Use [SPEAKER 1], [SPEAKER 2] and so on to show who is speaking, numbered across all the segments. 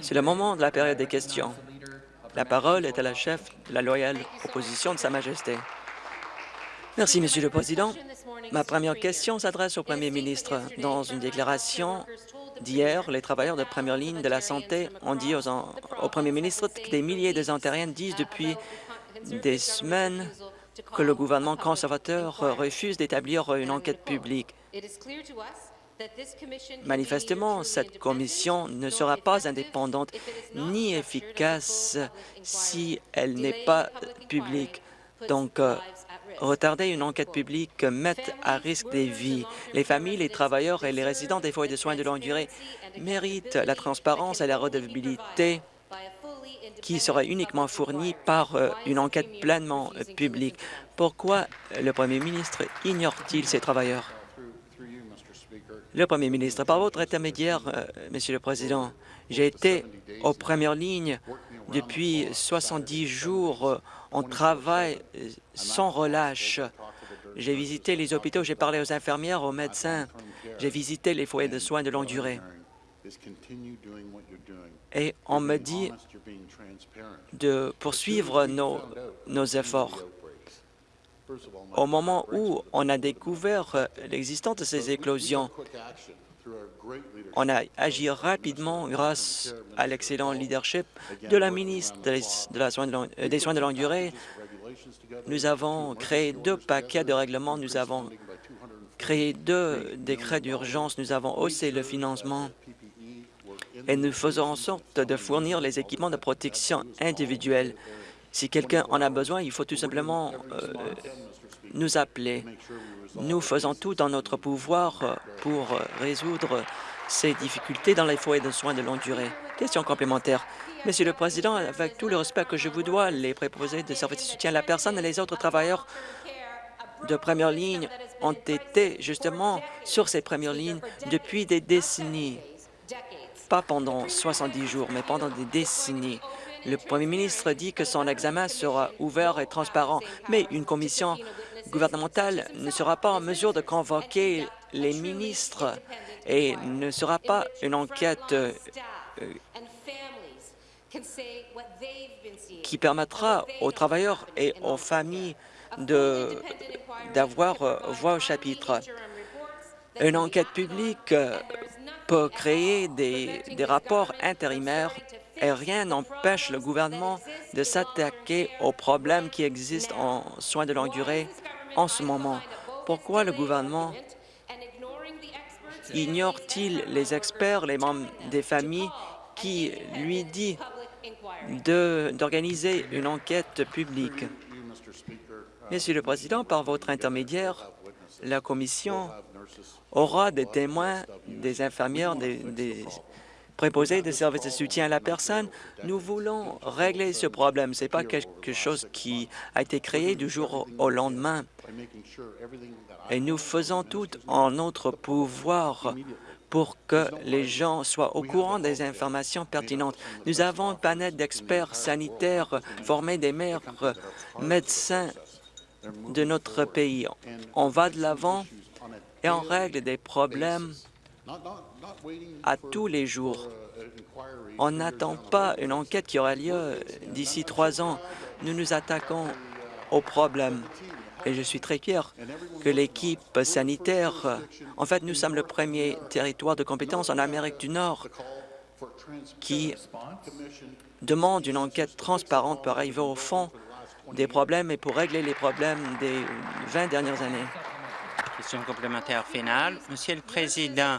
[SPEAKER 1] C'est le moment de la période des questions. La parole est à la chef de la loyale opposition de Sa Majesté. Merci, Monsieur le Président. Ma première question s'adresse au Premier ministre. Dans une déclaration d'hier, les travailleurs de première ligne de la santé ont dit au Premier ministre que des milliers de Ontariens disent depuis des semaines que le gouvernement conservateur refuse d'établir une enquête publique. Manifestement, cette commission ne sera pas indépendante ni efficace si elle n'est pas publique. Donc, euh, retarder une enquête publique met à risque des vies. Les familles, les travailleurs et les résidents des foyers de soins de longue durée méritent la transparence et la redevabilité qui serait uniquement fournie par euh, une enquête pleinement publique? Pourquoi le premier ministre ignore-t-il ces travailleurs? Le Premier ministre, par votre intermédiaire, euh, Monsieur le Président, j'ai été aux premières lignes depuis 70 jours. On travaille sans relâche. J'ai visité les hôpitaux, j'ai parlé aux infirmières, aux médecins, j'ai visité les foyers de soins de longue durée. Et on me dit de poursuivre nos efforts. Au moment où on a découvert euh, l'existence de ces éclosions, on a agi rapidement grâce à l'excellent leadership de la ministre des, soins de longue durée. Nous avons créé deux paquets de règlements, nous avons créé deux décrets d'urgence, nous avons haussé le financement et nous faisons en sorte de fournir les équipements de protection individuelle si quelqu'un en a besoin, il faut tout simplement euh, nous appeler. Nous faisons tout dans notre pouvoir euh, pour euh, résoudre ces difficultés dans les foyers de soins de longue durée. Question complémentaire. Monsieur le Président, avec tout le respect que je vous dois, les préposés de services de soutien à la personne et les autres travailleurs de première ligne ont été justement sur ces premières lignes depuis des décennies. Pas pendant 70 jours, mais pendant des décennies. Le Premier ministre dit que son examen sera ouvert et transparent, mais une commission gouvernementale ne sera pas en mesure de convoquer les ministres et ne sera pas une enquête euh, qui permettra aux travailleurs et aux familles d'avoir euh, voix au chapitre. Une enquête publique euh, peut créer des, des rapports intérimaires et rien n'empêche le gouvernement de s'attaquer aux problèmes qui existent en soins de longue durée en ce moment. Pourquoi le gouvernement ignore-t-il les experts, les membres des familles qui lui dit d'organiser une enquête publique? Monsieur le Président, par votre intermédiaire, la Commission aura des témoins, des infirmières, des préposés de services de soutien à la personne. Nous voulons régler ce problème. Ce n'est pas quelque chose qui a été créé du jour au lendemain. Et nous faisons tout en notre pouvoir pour que les gens soient au courant des informations pertinentes. Nous avons un panel d'experts sanitaires formés des meilleurs médecins de notre pays. On va de l'avant et on règle des problèmes à tous les jours. On n'attend pas une enquête qui aura lieu d'ici trois ans. Nous nous attaquons au problème. Et je suis très fier que l'équipe sanitaire, en fait, nous sommes le premier territoire de compétence en Amérique du Nord qui demande une enquête transparente pour arriver au fond des problèmes et pour régler les problèmes des 20 dernières années.
[SPEAKER 2] Question complémentaire finale. Monsieur le Président,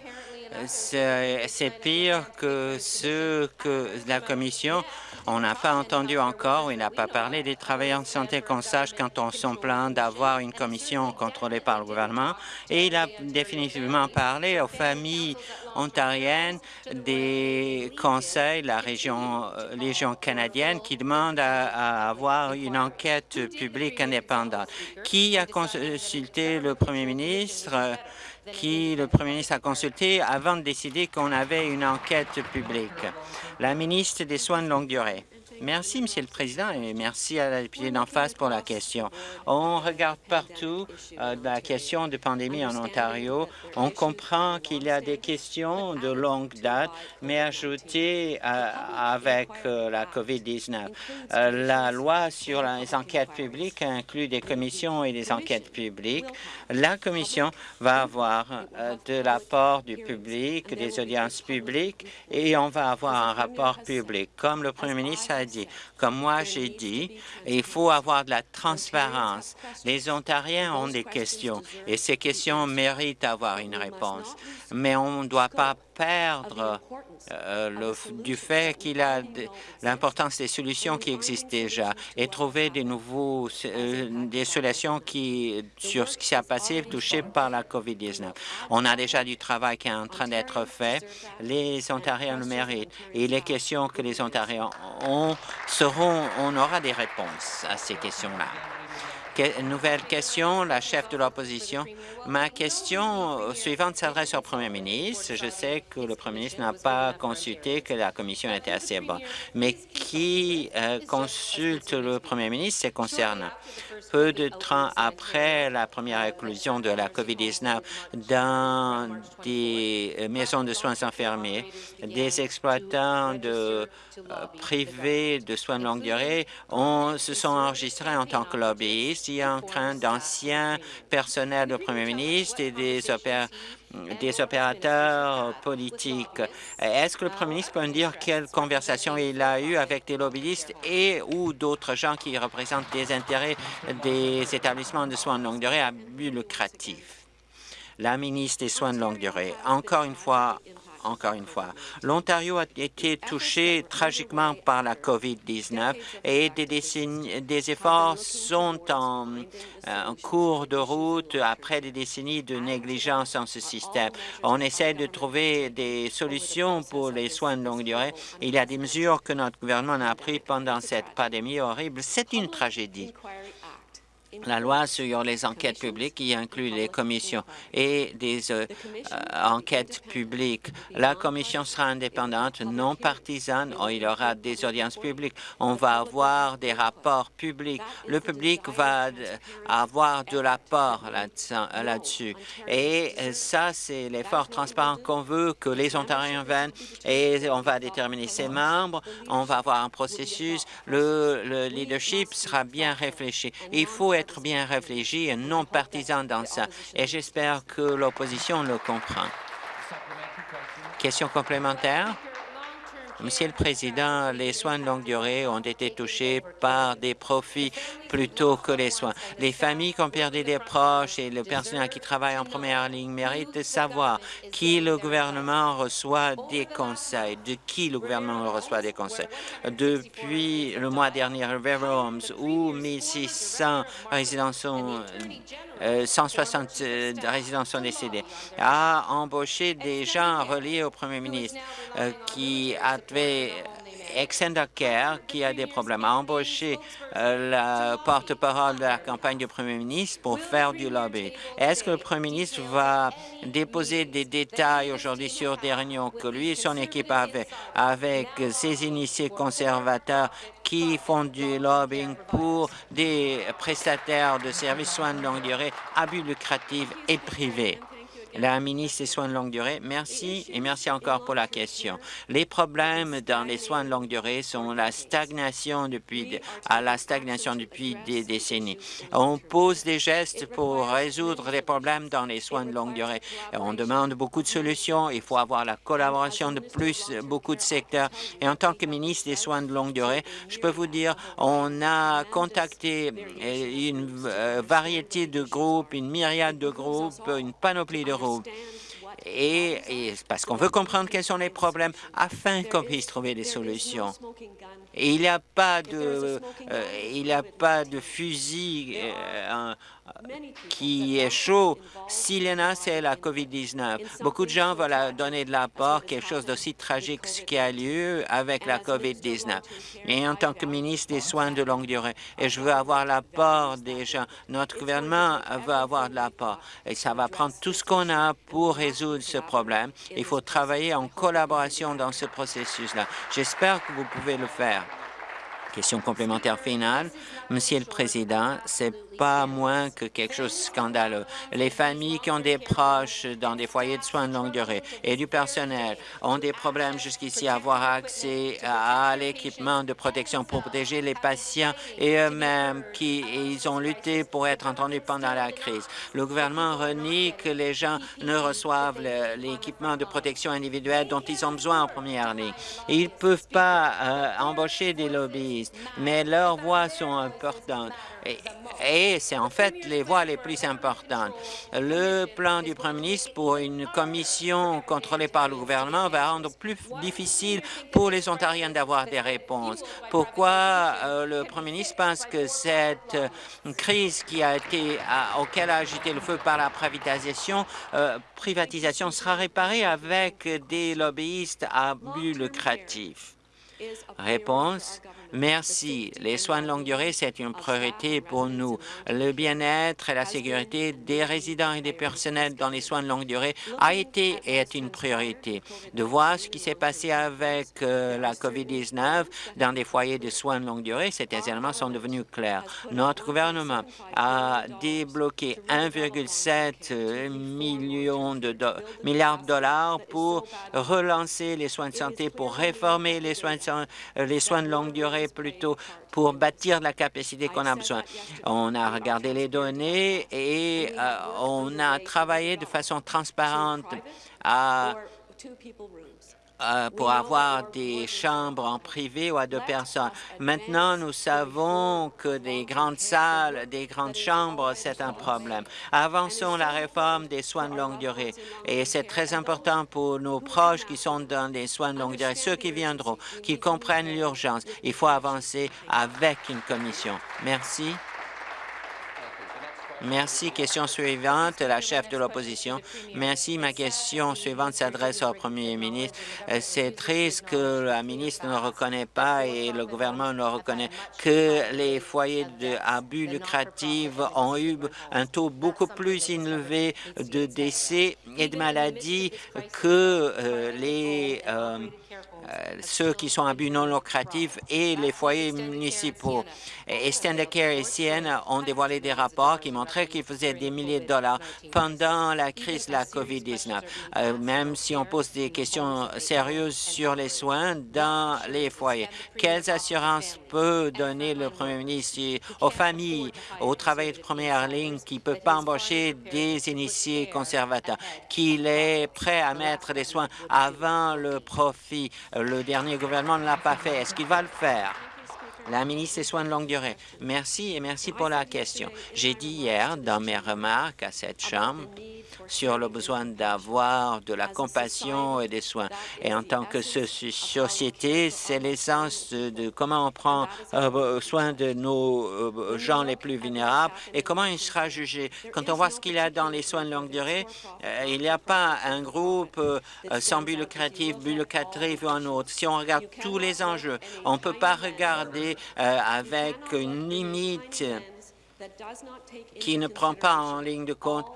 [SPEAKER 2] c'est pire que ce que la Commission, on n'a pas entendu encore, il n'a pas parlé des travailleurs de santé qu'on sache quand on s'en plaint d'avoir une commission contrôlée par le gouvernement. Et il a définitivement parlé aux familles ontariennes des conseils, la région, euh, région canadienne, qui demandent à avoir une enquête publique indépendante. Qui a consulté le premier ministre? Qui le Premier ministre a consulté avant de décider qu'on avait une enquête publique. La ministre des Soins de longue durée. Merci, Monsieur le Président, et merci à la députée d'en face pour la question. On regarde partout euh, la question de pandémie en Ontario. On comprend qu'il y a des questions de longue date, mais ajoutées euh, avec euh, la COVID-19. la loi sur les enquêtes publiques inclut des commissions et des enquêtes publiques. La Commission va avoir de l'apport du public, des audiences publiques, et on va avoir un rapport public. Comme le Premier ministre a dit, людей. Comme moi j'ai dit, il faut avoir de la transparence. Les Ontariens ont des questions et ces questions méritent d'avoir une réponse. Mais on ne doit pas perdre euh, du fait qu'il a l'importance des solutions qui existent déjà et trouver des nouveaux euh, des solutions qui sur ce qui s'est passé touché par la COVID-19. On a déjà du travail qui est en train d'être fait. Les Ontariens le méritent et les questions que les Ontariens ont seront, on aura des réponses à ces questions-là nouvelle question, la chef de l'opposition. Ma question suivante s'adresse au Premier ministre. Je sais que le Premier ministre n'a pas consulté que la commission était assez bonne, mais qui euh, consulte le Premier ministre, c'est concernant. Peu de temps après la première éclosion de la COVID-19 dans des euh, maisons de soins infirmiers, des exploitants de, euh, privés de soins de longue durée on, se sont enregistrés en tant que lobbyistes en train d'anciens personnels du Premier ministre et des, des opérateurs politiques. Est-ce que le Premier ministre peut nous dire quelle conversation il a eue avec des lobbyistes et ou d'autres gens qui représentent des intérêts des établissements de soins de longue durée à but lucratif? La ministre des Soins de longue durée, encore une fois, encore une fois. L'Ontario a été touché tragiquement par la COVID-19 et des, efforts sont en, euh, en, cours de route après des décennies de négligence en ce système. On essaie de trouver des solutions pour les soins de longue durée. Il y a des mesures que notre gouvernement a prises pendant cette pandémie horrible. C'est une tragédie la loi sur les enquêtes publiques qui inclut les commissions et des euh, euh, enquêtes publiques. La commission sera indépendante, non partisane. Il y aura des audiences publiques. On va avoir des rapports publics. Le public va avoir de l'apport là-dessus. et ça, c'est l'effort transparent qu'on veut que les Ontariens viennent et on va déterminer ses membres. On va avoir un processus. Le, le leadership sera bien réfléchi. Il faut être bien réfléchi et non partisan dans ça. Et j'espère que l'opposition le comprend. Question complémentaire? Monsieur le Président, les soins de longue durée ont été touchés par des profits plutôt que les soins. Les familles qui ont perdu des proches et le personnel qui travaille en première ligne méritent de savoir qui le gouvernement reçoit des conseils, de qui le gouvernement reçoit des conseils. Depuis le mois dernier, River Homes, où 1600 résidents sont 160 euh, résidents sont décédés, a embauché des gens reliés au premier ministre euh, qui avaient Extender Care, qui a des problèmes, a embauché euh, la porte-parole de la campagne du Premier ministre pour faire du lobby. Est-ce que le Premier ministre va déposer des détails aujourd'hui sur des réunions que lui et son équipe avaient avec ses initiés conservateurs qui font du lobbying pour des prestataires de services soins de longue durée à but lucratif et privé? La ministre des Soins de longue durée, merci et merci encore pour la question. Les problèmes dans les soins de longue durée sont la stagnation depuis à la stagnation depuis des décennies. On pose des gestes pour résoudre les problèmes dans les soins de longue durée. On demande beaucoup de solutions. Il faut avoir la collaboration de plus beaucoup de secteurs. Et en tant que ministre des Soins de longue durée, je peux vous dire, on a contacté une euh, variété de groupes, une myriade de groupes, une panoplie de groupes et, parce qu'on veut comprendre quels sont les problèmes afin qu'on puisse trouver des solutions. Il n'y a pas de, euh, il a pas de fusil euh, qui est chaud. S'il y en a, c'est la COVID-19. Beaucoup de gens veulent donner de l'apport, quelque chose d'aussi tragique ce qui a lieu avec la COVID-19. Et en tant que ministre des Soins de longue durée, et je veux avoir l'apport des gens, notre gouvernement veut avoir de l'apport. Et ça va prendre tout ce qu'on a pour résoudre ce problème. Il faut travailler en collaboration dans ce processus-là. J'espère que vous pouvez le faire. Question complémentaire finale. Monsieur le Président, c'est pas moins que quelque chose de scandaleux. Les familles qui ont des proches dans des foyers de soins de longue durée et du personnel ont des problèmes jusqu'ici à avoir accès à l'équipement de protection pour protéger les patients et eux-mêmes qui ils ont lutté pour être entendus pendant la crise. Le gouvernement renie que les gens ne reçoivent l'équipement de protection individuelle dont ils ont besoin en première ligne. Ils ne peuvent pas euh, embaucher des mais leurs voix sont importantes. Et, c'est en fait les voix les plus importantes. Le plan du Premier ministre pour une commission contrôlée par le gouvernement va rendre plus difficile pour les Ontariens d'avoir des réponses. Pourquoi euh, le Premier ministre pense que cette euh, crise qui a été, auquel a agité le feu par la privatisation, euh, privatisation sera réparée avec des lobbyistes à but lucratif? Réponse Merci. Les soins de longue durée, c'est une priorité pour nous. Le bien-être et la sécurité des résidents et des personnels dans les soins de longue durée a été et est une priorité. De voir ce qui s'est passé avec euh, la COVID-19 dans des foyers de soins de longue durée, ces éléments sont devenus clairs. Notre gouvernement a débloqué 1,7 million de milliards de dollars pour relancer les soins de santé, pour réformer les soins de, les soins de longue durée plutôt pour bâtir la capacité qu'on a besoin. On a regardé les données et euh, on a travaillé de façon transparente à euh, pour avoir des chambres en privé ou à deux personnes. Maintenant, nous savons que des grandes salles, des grandes chambres, c'est un problème. Avançons la réforme des soins de longue durée. Et c'est très important pour nos proches qui sont dans des soins de longue durée, ceux qui viendront, qui comprennent l'urgence. Il faut avancer avec une commission. Merci. Merci. Question suivante, la chef de l'opposition. Merci. Ma question suivante s'adresse au premier ministre. Euh, c'est triste que la ministre ne reconnaît pas et le gouvernement ne reconnaît que les foyers d'abus lucratifs ont eu un taux beaucoup plus élevé de décès et de maladies que euh, euh, ceux qui sont à but non lucratif et les foyers municipaux. Et Care et CN ont dévoilé des rapports qui montraient qu'ils faisaient des milliers de dollars pendant la crise de la COVID-19, euh, même si on pose des questions sérieuses sur les soins dans les foyers. Quelles assurances peut donner le premier ministre aux familles, aux travailleurs de première ligne qui ne peuvent pas embaucher des initiés conservateurs, qu'il est prêt à mettre des soins avant le profit? Le dernier gouvernement ne l'a pas fait. Est-ce qu'il va le faire? La ministre des Soins de longue durée. Merci et merci pour la question. J'ai dit hier dans mes remarques à cette Chambre sur le besoin d'avoir de la compassion et des soins. Et en tant que société, c'est l'essence de, comment on prend euh, soin de nos euh, gens les plus vulnérables et comment il sera jugé. Quand on voit ce qu'il y a dans les soins de longue durée, euh, il n'y a pas un groupe sans but lucratif ou un autre. Si on regarde tous les enjeux, on ne peut pas regarder avec une limite qui ne prend pas en ligne de compte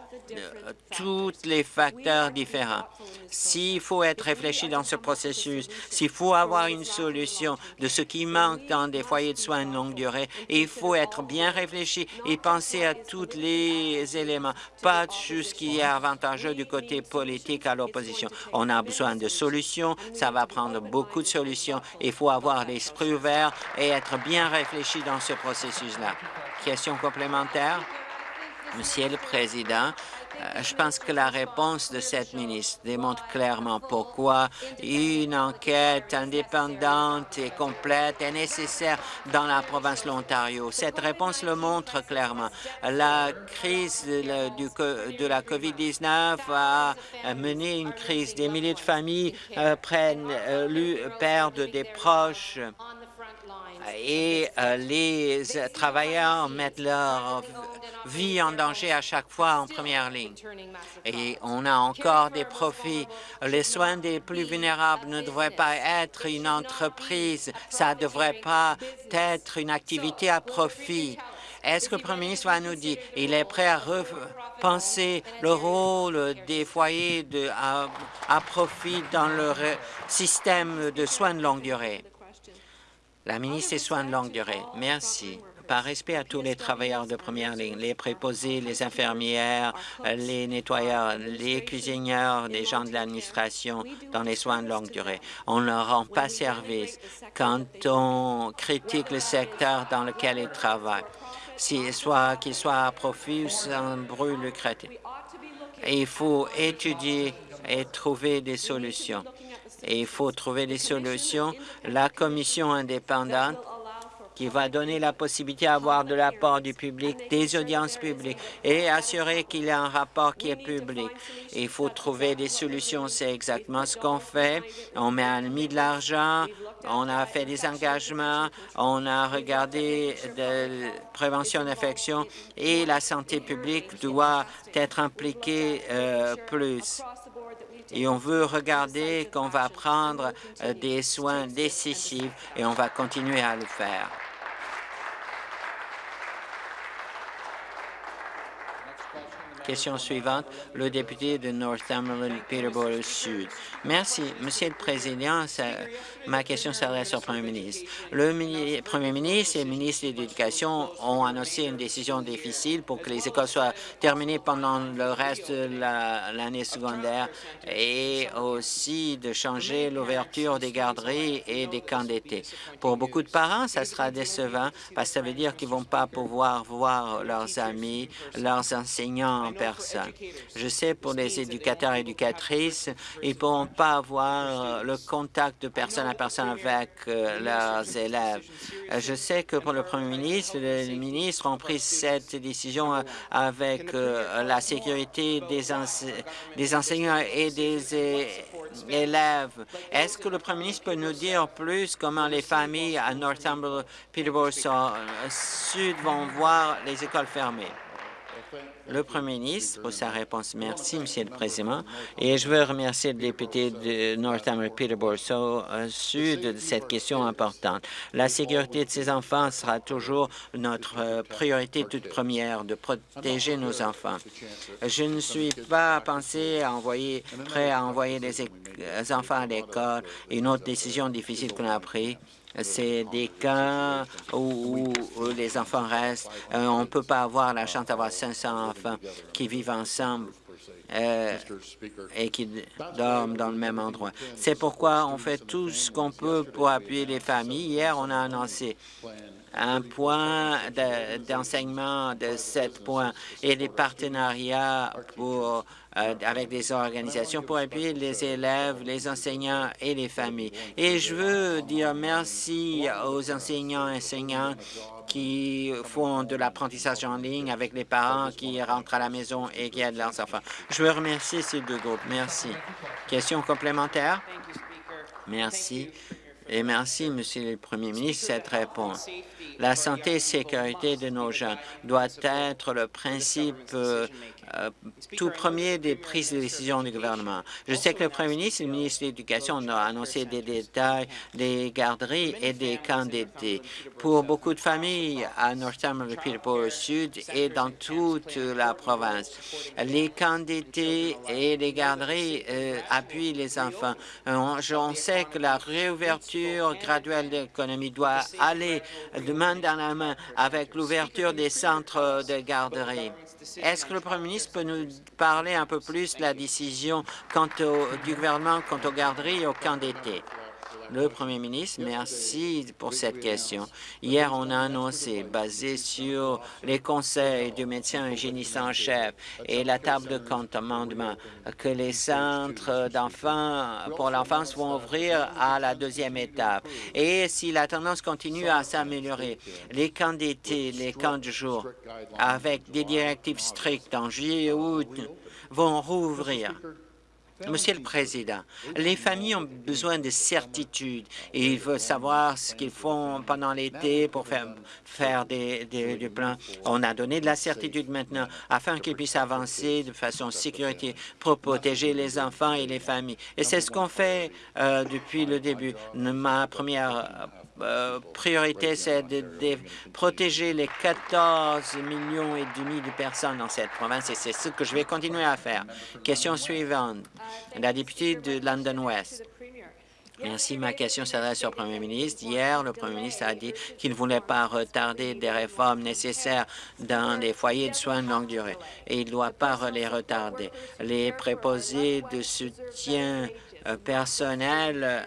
[SPEAKER 2] tous les facteurs différents. S'il faut être réfléchi dans ce processus, s'il faut avoir une solution de ce qui manque dans des foyers de soins de longue durée, il faut être bien réfléchi et penser à tous les éléments, pas juste ce qui est avantageux du côté politique à l'opposition. On a besoin de solutions, ça va prendre beaucoup de solutions. Il faut avoir l'esprit ouvert et être bien réfléchi dans ce processus-là. Question complémentaire? Monsieur le Président, euh, je pense que la réponse de cette ministre démontre clairement pourquoi une enquête indépendante et complète est nécessaire dans la province de l'Ontario. Cette réponse le montre clairement. La crise de la COVID-19 a mené une crise. Des milliers de familles euh, prennent, euh, perdent des proches et euh, les travailleurs mettent leur vie en danger à chaque fois en première ligne. Et on a encore des profits. Les soins des plus vulnérables ne devraient pas être une entreprise, ça ne devrait pas être une activité à profit. Est-ce que le Premier ministre va nous dire qu'il est prêt à repenser le rôle des foyers de, à profit dans le système de soins de longue durée? La ministre des Soins de longue durée. Merci par respect à tous les travailleurs de première ligne, les préposés, les infirmières, les nettoyeurs, les cuisinières, les gens de l'administration dans les soins de longue durée. On ne leur rend pas service quand on critique le secteur dans lequel ils travaillent, soit qu'il soit à profit ou sans bruit lucratif. Il faut étudier et trouver des solutions. Et il faut trouver des solutions. La commission indépendante qui va donner la possibilité d'avoir de l'apport du public, des audiences publiques et assurer qu'il y a un rapport qui est public. Il faut trouver des solutions, c'est exactement ce qu'on fait. On met mis de l'argent, on a fait des engagements, on a regardé de prévention d'infection et la santé publique doit être impliquée euh, plus et on veut regarder qu'on va prendre euh, des soins décisifs et on va continuer à le faire. Question suivante, le député de Northumberland, Peterborough Sud. Merci, Monsieur le Président. ma question s'adresse au Premier ministre. Le Premier ministre et le ministre de l'Éducation ont annoncé une décision difficile pour que les écoles soient terminées pendant le reste de l'année secondaire et aussi de changer l'ouverture des garderies et des camps d'été. Pour beaucoup de parents, ça sera décevant parce que ça veut dire qu'ils ne vont pas pouvoir voir leurs amis, leurs enseignants Je sais pour les éducateurs et éducatrices, ils ne pourront pas avoir euh, le contact de personne à personne avec euh, leurs élèves. Euh, je sais que pour le Premier ministre, les ministres ont pris cette décision avec la sécurité des, des enseignants et des élèves. Est-ce que le Premier ministre peut nous dire plus comment les familles à Northumberland, Peterborough Sud vont voir les écoles fermées? Le Premier ministre pour sa réponse. Merci, Monsieur le Président. Et je veux remercier le député de Northampton Peterborough Sud de cette question importante. La sécurité de ces enfants sera toujours notre euh, priorité toute première, de protéger nos enfants. Je ne suis pas pensé à envoyer, prêt à envoyer des enfants à l'école. Une autre décision difficile qu'on a prise c'est des cas où, les enfants restent. Euh, on ne peut pas avoir la chance d'avoir 500 enfants qui vivent ensemble euh, et qui dorment dans le même endroit. C'est pourquoi on fait tout ce qu'on peut pour appuyer les familles. Hier, on a annoncé un point d'enseignement de, sept points et des partenariats pour euh, avec des organisations pour appuyer les élèves, les enseignants et les familles. Et je veux dire merci aux enseignants et enseignants qui font de l'apprentissage en ligne avec les parents qui rentrent à la maison et qui aident leurs enfants. Je veux remercier ces deux groupes. Merci. Question complémentaire? Merci. Et merci, Monsieur le Premier ministre, cette réponse. La santé et sécurité de nos jeunes doit être le principe euh, tout premier des prises de décision du gouvernement. Je sais que le Premier ministre et le ministre de l'Éducation ont annoncé des détails des garderies et des camps d'été. Pour beaucoup de familles à Northampton, le Sud et dans toute la province, les camps d'été et les garderies euh, appuient les enfants. On, on sait que la réouverture graduelle de l'économie doit aller de main dans la main avec l'ouverture des centres de garderie. Est-ce que le Premier ministre peut nous parler un peu plus de la décision quant du gouvernement quant aux garderies et aux camps d'été? Le Premier ministre, merci pour cette question. Hier, on a annoncé, basé sur les conseils du médecin hygiéniste en chef et la table de compte amendement, que les centres d'enfants pour l'enfance vont ouvrir à la deuxième étape. Et si la tendance continue à s'améliorer, les camps d'été, les camps de jour, avec des directives strictes en juillet et août, vont rouvrir. Monsieur le Président, les familles ont besoin de certitude et ils veulent savoir ce qu'ils font pendant l'été pour faire, faire des, plans. On a donné de la certitude maintenant afin qu'ils puissent avancer de façon sécurité pour protéger les enfants et les familles. Et c'est ce qu'on fait euh, depuis le début. Ma première euh, priorité, c'est de, protéger les 14 millions et demi de personnes dans cette province et c'est ce que je vais continuer à faire. Question suivante. La députée de London West. Merci. Ma question s'adresse au Premier ministre. Hier, le Premier ministre a dit qu'il ne voulait pas retarder des réformes nécessaires dans les foyers de soins de longue durée et il ne doit pas les retarder. Les préposés de soutien personnel, euh,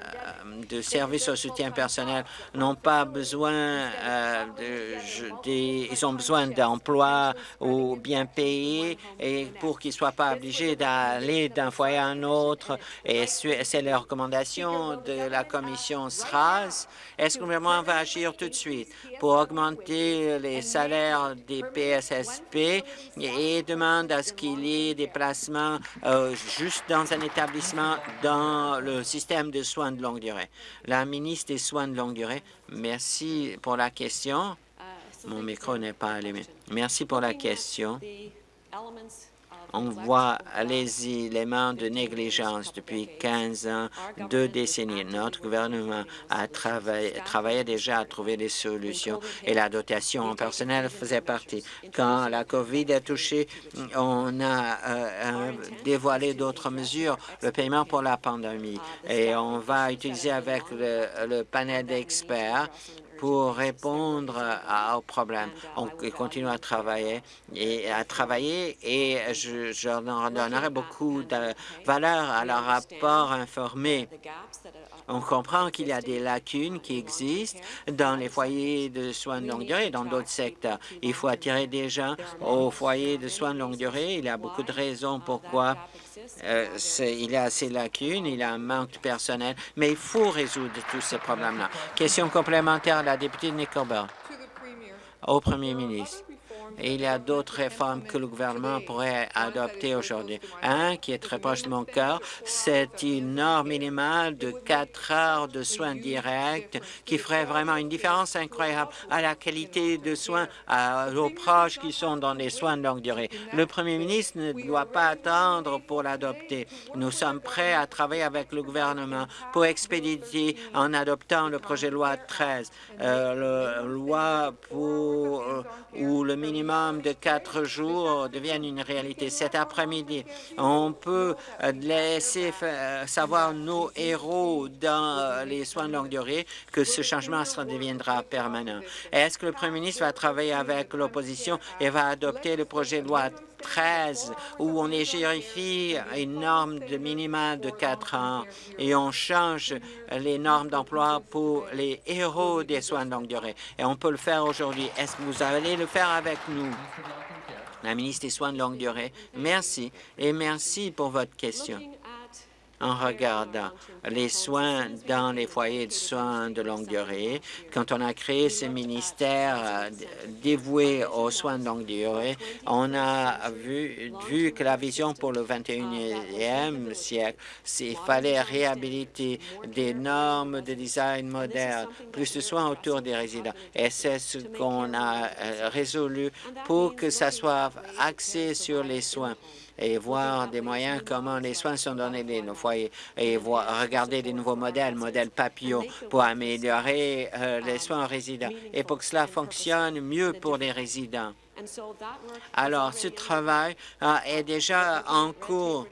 [SPEAKER 2] de services au soutien personnel n'ont pas besoin euh, de, ils ont besoin d'emplois ou bien payés et pour qu'ils ne soient pas obligés d'aller d'un foyer à un autre. Et c'est la recommandation de la commission SRAS. Est-ce que le gouvernement va agir tout de suite pour augmenter les salaires des PSSP et demande à ce qu'il y ait des placements juste dans un établissement dans le système de soins de longue durée. La ministre des Soins de longue durée, merci pour la question. Mon micro n'est pas allumé. Merci pour la question on voit les éléments de négligence depuis 15 ans, deux décennies. Notre gouvernement a travaillé, déjà à trouver des solutions et la dotation en personnel faisait partie. Quand la COVID a touché, on a euh, dévoilé d'autres mesures, le paiement pour la pandémie. Et on va utiliser avec le panel d'experts pour répondre aux problèmes. On continue à travailler et à travailler et je, je donnerai beaucoup de valeur à leur rapport informé. On comprend qu'il y a des lacunes qui existent dans les foyers de soins de longue durée et dans d'autres secteurs. Il faut attirer des gens aux foyers de soins de longue durée. Il y a beaucoup de raisons pourquoi euh, il y a ces lacunes, il y a un manque de personnel, mais il faut résoudre tous ces problèmes-là. Question complémentaire à la députée de Nickelbell. Au premier ministre il y a d'autres réformes que le gouvernement pourrait adopter aujourd'hui. Un qui est très proche de mon cœur, c'est une norme minimale de quatre heures de soins directs qui ferait vraiment une différence incroyable à la qualité de soins aux proches qui sont dans les soins de longue durée. Le premier ministre ne doit pas attendre pour l'adopter. Nous sommes prêts à travailler avec le gouvernement pour expédier en adoptant le projet de loi 13, euh, loi pour euh, où le minimum de quatre jours devienne une réalité. Cet après-midi, on peut laisser savoir nos héros dans les soins de longue durée que ce changement deviendra permanent. Est-ce que le Premier ministre va travailler avec l'opposition et va adopter le projet de loi 13 où on égérifie une norme de minima de 4 ans et on change les normes d'emploi pour les héros des soins de longue durée. Et on peut le faire aujourd'hui. Est-ce que vous allez le faire avec nous? La ministre des Soins de longue durée, merci et merci pour votre question en regardant les soins dans les foyers de soins de longue durée. Quand on a créé ce ministère euh, dévoué aux soins de longue durée, on a vu, que la vision pour le 21e siècle, il fallait réhabiliter des normes de design moderne, plus de soins autour des résidents. Et c'est ce qu'on a euh, résolu pour que ça soit axé sur les soins et voir des moyens comment les soins sont donnés dans nos foyers et voir, regarder des nouveaux modèles, modèles papillon, pour améliorer euh, les soins aux résidents et pour que cela fonctionne mieux pour les résidents. Alors, ce travail euh, est déjà en cours.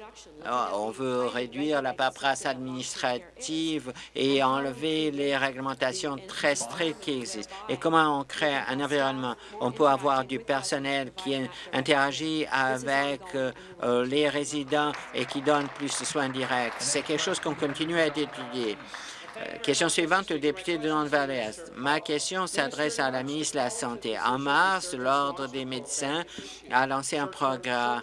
[SPEAKER 2] Euh, on veut réduire la paperasse administrative et enlever les réglementations très strictes qui existent. Et comment on crée un environnement? On peut avoir du personnel qui interagit avec euh, les résidents et qui donne plus de soins directs. C'est quelque chose qu'on continue à étudier. Euh, question suivante, le député de Nord-Valley-Est. Ma question s'adresse à la ministre de la Santé. En mars, l'Ordre des médecins a lancé un programme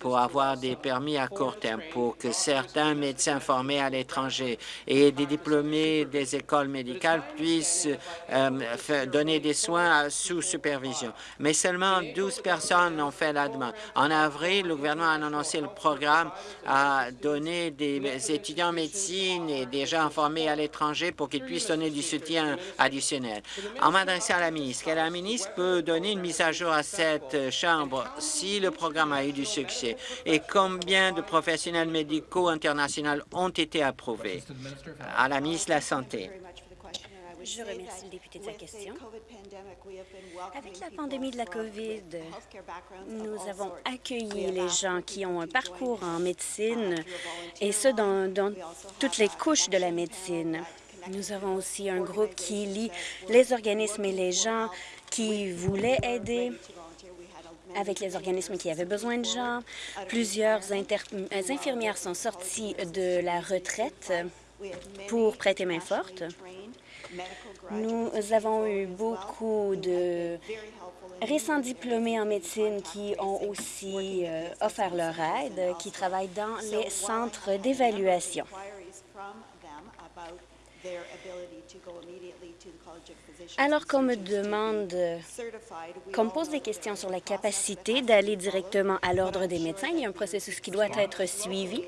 [SPEAKER 2] pour avoir des permis à court terme pour que certains médecins formés à l'étranger et des diplômés des écoles médicales puissent euh, donner des soins sous supervision. Mais seulement 12 personnes ont fait la demande. En avril, le gouvernement a annoncé le programme à donner des étudiants en médecine et des gens formés à l'étranger pour qu'ils puissent donner du soutien additionnel. En m'adressant à la ministre, la ministre peut donner une mise à jour à cette Chambre si le programme a eu du succès et combien de professionnels médicaux internationaux ont été approuvés? À la ministre de la Santé.
[SPEAKER 3] Je remercie le député de sa question. Avec la pandémie de la COVID, nous avons accueilli les gens qui ont un parcours en médecine, et ce, dans, dans toutes les couches de la médecine. Nous avons aussi un groupe qui lie les organismes et les gens qui voulaient aider avec les organismes qui avaient besoin de gens. Plusieurs infirmières sont sorties de la retraite pour prêter main forte. Nous avons eu beaucoup de récents diplômés en médecine qui ont aussi euh, offert leur aide, qui travaillent dans les centres d'évaluation. Alors qu'on me demande, qu'on me pose des questions sur la capacité d'aller directement à l'Ordre des médecins, il y a un processus qui doit être suivi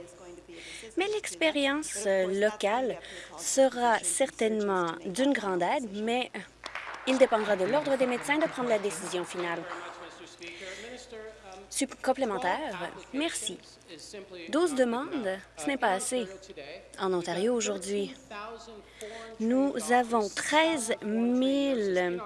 [SPEAKER 3] mais l'expérience euh, locale sera certainement d'une grande aide, mais il dépendra de l'Ordre des médecins de prendre la décision finale. complémentaire, merci. 12 demandes, ce n'est pas assez. En Ontario, aujourd'hui, nous avons 13 000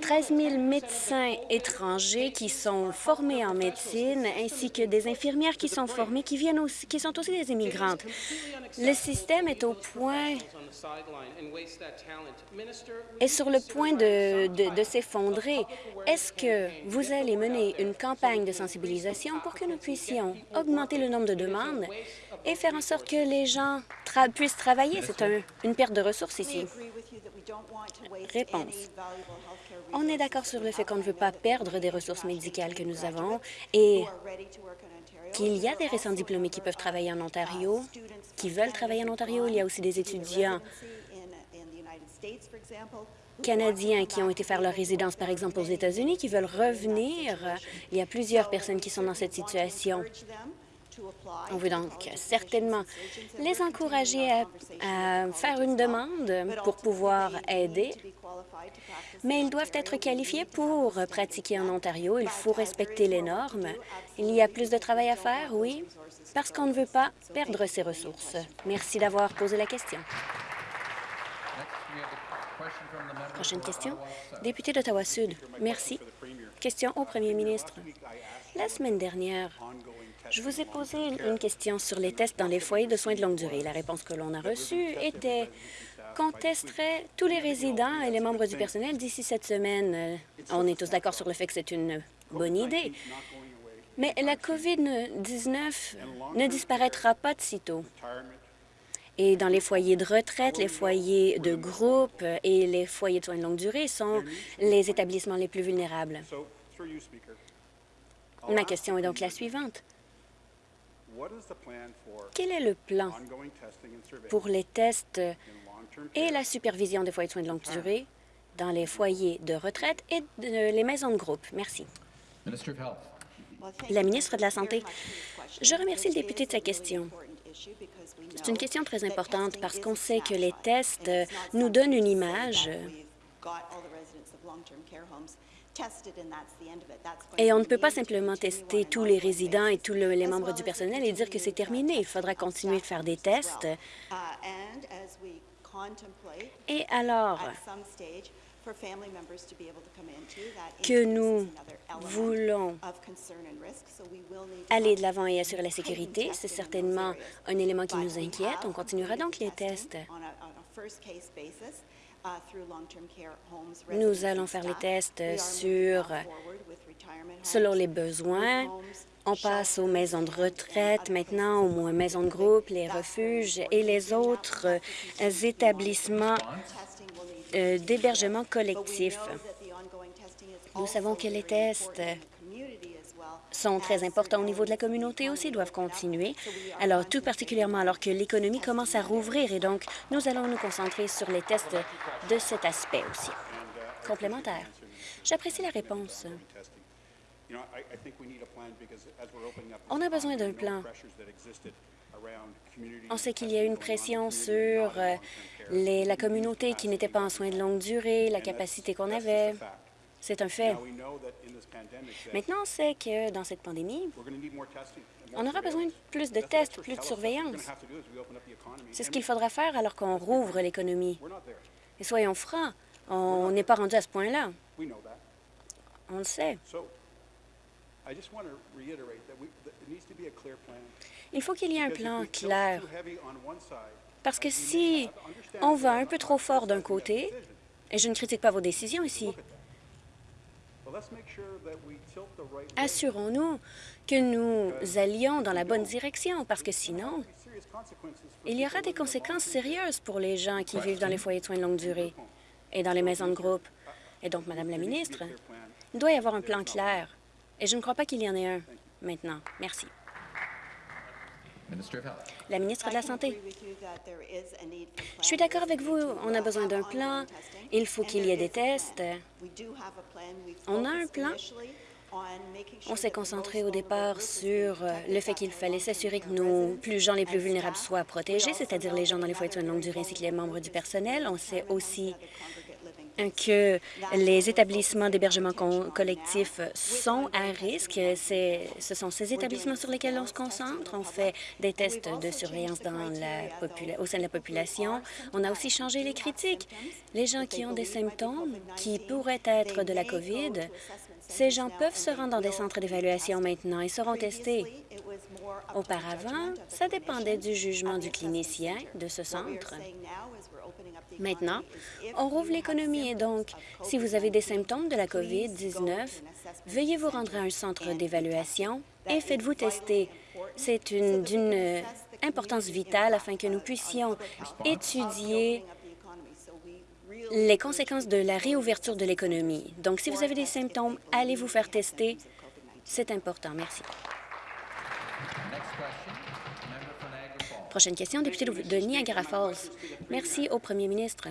[SPEAKER 3] 13 000 médecins étrangers qui sont formés en médecine, ainsi que des infirmières qui sont formées, qui, viennent aussi, qui sont aussi des immigrantes. Le système est au point est sur le point de, de s'effondrer. Est-ce que vous allez mener une campagne de sensibilisation pour que nous puissions augmenter le nombre de demandes et faire en sorte que les gens puissent travailler? C'est une perte de ressources ici. Réponse. On est d'accord sur le fait qu'on ne veut pas perdre des ressources médicales que nous avons et qu'il y a des récents diplômés qui peuvent travailler en Ontario, qui veulent travailler en Ontario. Il y a aussi des étudiants canadiens qui ont été faire leur résidence, par exemple, aux États-Unis, qui veulent revenir. Il y a plusieurs personnes qui sont dans cette situation. On veut donc certainement les encourager à, faire une demande pour pouvoir aider, mais ils doivent être qualifiés pour pratiquer en Ontario. Il faut respecter les normes. Il y a plus de travail à faire, oui, parce qu'on ne veut pas perdre ses ressources. Merci d'avoir posé la question. Prochaine question. Député d'Ottawa-Sud. Merci. Question au premier ministre. La semaine dernière, je vous ai posé une question sur les tests dans les foyers de soins de longue durée. La réponse que l'on a reçue était qu'on testerait tous les résidents et les membres du personnel d'ici cette semaine. Euh, on est tous d'accord sur le fait que c'est une bonne idée. Mais la COVID-19 ne disparaîtra pas de sitôt. Et dans les foyers de retraite, les foyers de groupe et les foyers de soins de longue durée sont les établissements les plus vulnérables. Ma question est donc la suivante. Quel est le plan pour les tests et la supervision des foyers de soins de longue durée dans les foyers de retraite et les maisons de groupe? Merci. La ministre de la Santé, je remercie le député de sa question. C'est une question très importante parce qu'on sait que les tests nous donnent une image et on ne peut pas simplement tester tous les résidents et tous les membres du personnel et dire que c'est terminé. Il faudra continuer de faire des tests. Uh, et alors que nous voulons aller de l'avant et assurer la sécurité, c'est certainement un élément qui nous inquiète. On continuera donc les tests Nous allons faire les tests sur, selon les besoins. On passe aux maisons de retraite maintenant, aux maisons de groupe, les refuges et les autres euh, établissements euh, d'hébergement collectif. Nous savons que les tests sont très importants au niveau de la communauté aussi, doivent continuer. Alors, tout particulièrement alors que l'économie commence à rouvrir et donc nous allons nous concentrer sur les tests de cet aspect aussi. Complémentaire. J'apprécie la réponse. On a besoin d'un plan. On sait qu'il y a une pression sur euh, la communauté qui n'était pas en soins de longue durée, la capacité qu'on avait. C'est un fait. Maintenant, on sait que dans cette pandémie, On aura besoin de plus de tests, plus de surveillance. C'est ce qu'il faudra faire alors qu'on rouvre l'économie. Et soyons francs, on n'est pas rendu à ce point-là. On le sait. Il faut qu'il y ait un plan clair. Parce que si on va un peu trop fort d'un côté, et je ne critique pas vos décisions ici, assurons-nous que nous allions dans la bonne direction, parce que sinon, il y aura des conséquences sérieuses pour les gens qui vivent dans les foyers de soins de longue durée et dans les maisons de groupe. Et donc, Madame la ministre, il doit y avoir un plan clair. Et je ne crois pas qu'il y en ait un maintenant. Merci. La ministre de la Santé. Je suis d'accord avec vous. On a besoin d'un plan. Il faut qu'il y ait des tests. On a un plan. On s'est concentré au départ sur le fait qu'il fallait s'assurer que nos plus gens les plus vulnérables soient protégés, c'est-à-dire les gens dans les foyers de soins de longue durée ainsi que les membres du personnel. On s'est aussi que les établissements d'hébergement collectif sont à risque. Ce sont ces établissements sur lesquels on se concentre. On fait des tests de surveillance dans la au sein de la population. On a aussi changé les critiques. Les gens qui ont des symptômes qui pourraient être de la COVID, ces gens peuvent se rendre dans des centres d'évaluation maintenant et seront testés. Auparavant, ça dépendait du jugement du clinicien de ce centre. Maintenant, on rouvre l'économie et donc, si vous avez des symptômes de la COVID-19, veuillez vous rendre à un centre d'évaluation et faites-vous tester. C'est d'une importance vitale afin que nous puissions étudier les conséquences de la réouverture de l'économie. Donc, si vous avez des symptômes, allez vous faire tester. C'est important. Merci. Prochaine question, député de Niagara Falls. Merci au premier ministre.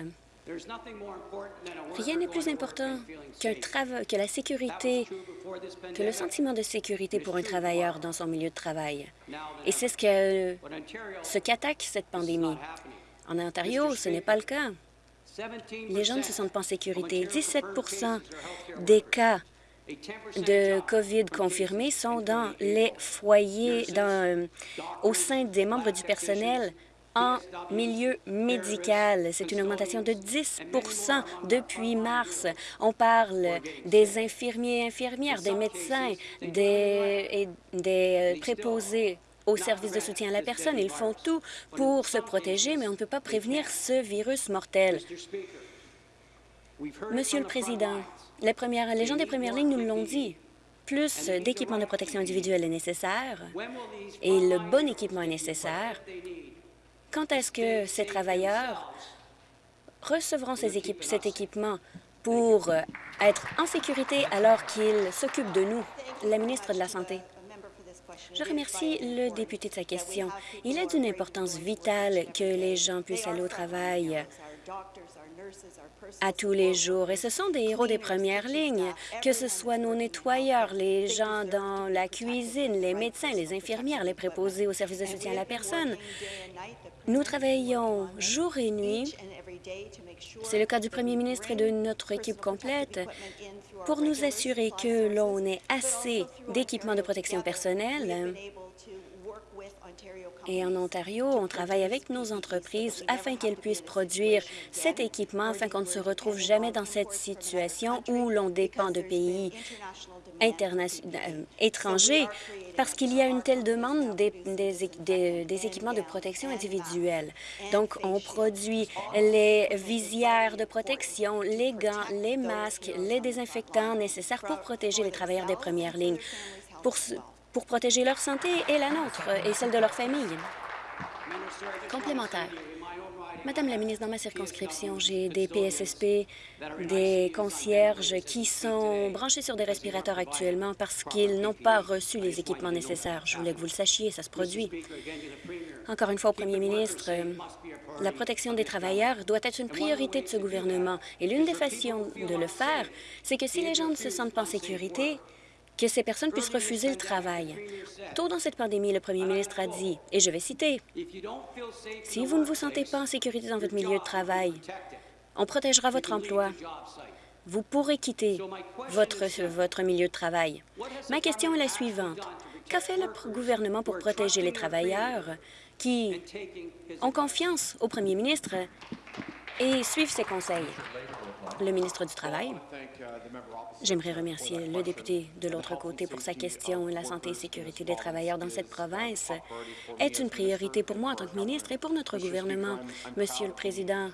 [SPEAKER 3] Rien n'est plus important que la sécurité, que le sentiment de sécurité pour un travailleur dans son milieu de travail. Et c'est ce que ce qu'attaque cette pandémie. En Ontario, ce n'est pas le cas. Les gens ne se sentent pas en sécurité. 17% des cas de COVID confirmés sont dans les foyers dans, euh, au sein des membres du personnel en milieu médical. C'est une augmentation de 10% depuis mars. On parle des infirmiers et infirmières, des médecins, des, et des euh, préposés aux services de soutien à la personne. Ils font tout pour se protéger, mais on ne peut pas prévenir ce virus mortel. Monsieur le Président, les, gens des premières lignes nous l'ont dit. Plus d'équipements de protection individuelle est nécessaire et le bon équipement est nécessaire. Quand est-ce que ces travailleurs recevront cet équipement pour être en sécurité alors qu'ils s'occupent de nous? La ministre de la Santé? Je remercie le député de sa question. Il est d'une importance vitale que les gens puissent aller au travail à tous les jours. Et ce sont des héros des premières lignes, que ce soit nos nettoyeurs, les gens dans la cuisine, les médecins, les infirmières, les préposés au service de soutien à la personne. Nous travaillons jour et nuit, c'est le cas du premier ministre et de notre équipe complète, pour nous assurer que l'on ait assez d'équipements de protection personnelle et en Ontario, on travaille avec nos entreprises afin qu'elles puissent produire cet équipement afin qu'on ne se retrouve jamais dans cette situation où l'on dépend de pays euh, étrangers parce qu'il y a une telle demande des, équipements de protection individuelle. Donc, on produit les visières de protection, les gants, les masques, les désinfectants nécessaires pour protéger les travailleurs des premières lignes. Pour protéger leur santé et la nôtre et celle de leur famille. Complémentaire. Madame la ministre, dans ma circonscription, j'ai des PSSP, des concierges qui sont branchés sur des respirateurs actuellement parce qu'ils n'ont pas reçu les équipements nécessaires. Je voulais que vous le sachiez, ça se produit. Encore une fois, au premier ministre, la protection des travailleurs doit être une priorité de ce gouvernement. Et l'une des façons de le faire, c'est que si les gens ne se sentent pas en sécurité, que ces personnes puissent refuser le travail. Tôt dans cette pandémie, le premier ministre a dit, et je vais citer, « Si vous ne vous sentez pas en sécurité dans votre milieu de travail, on protégera votre emploi. Vous pourrez quitter votre, votre milieu de travail. Ma question est la suivante. Qu'a fait le gouvernement pour protéger les travailleurs qui ont confiance au premier ministre et suivent ses conseils? Le ministre du Travail. J'aimerais remercier le député de l'autre côté pour sa question. La santé et sécurité des travailleurs dans cette province est une priorité pour moi en tant que ministre et pour notre gouvernement. Monsieur le Président,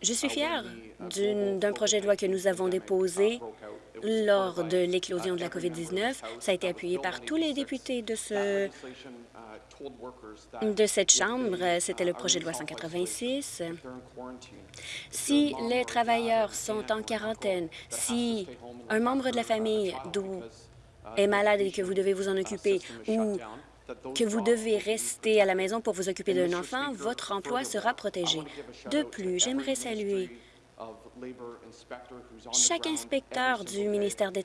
[SPEAKER 3] je suis fier d'un projet de loi que nous avons déposé lors de l'éclosion de la COVID-19. Ça a été appuyé par tous les députés de ce de cette Chambre, c'était le projet de loi 186. Si les travailleurs sont en quarantaine, si un membre de la famille est malade et que vous devez vous en occuper ou que vous devez rester à la maison pour vous occuper d'un enfant, votre emploi sera protégé. De plus, j'aimerais saluer chaque inspecteur du ministère du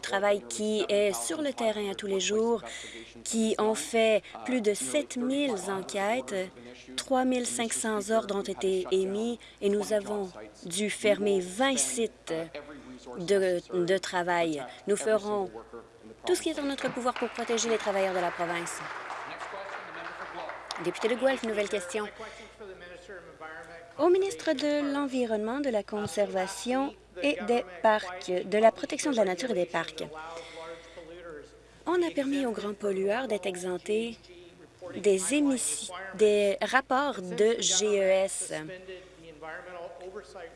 [SPEAKER 3] Travail qui est sur le terrain à tous les jours, qui ont fait plus de 7 000 enquêtes, 3 500 ordres ont été émis et nous avons dû fermer 20 sites de, de travail. Nous ferons tout ce qui est en notre pouvoir pour protéger les travailleurs de la province. Député de Guelph, nouvelle question. Au ministre de l'Environnement, de la Conservation et des Parcs, de la protection de la nature et des parcs, on a permis aux grands pollueurs d'être exemptés des, des rapports de GES.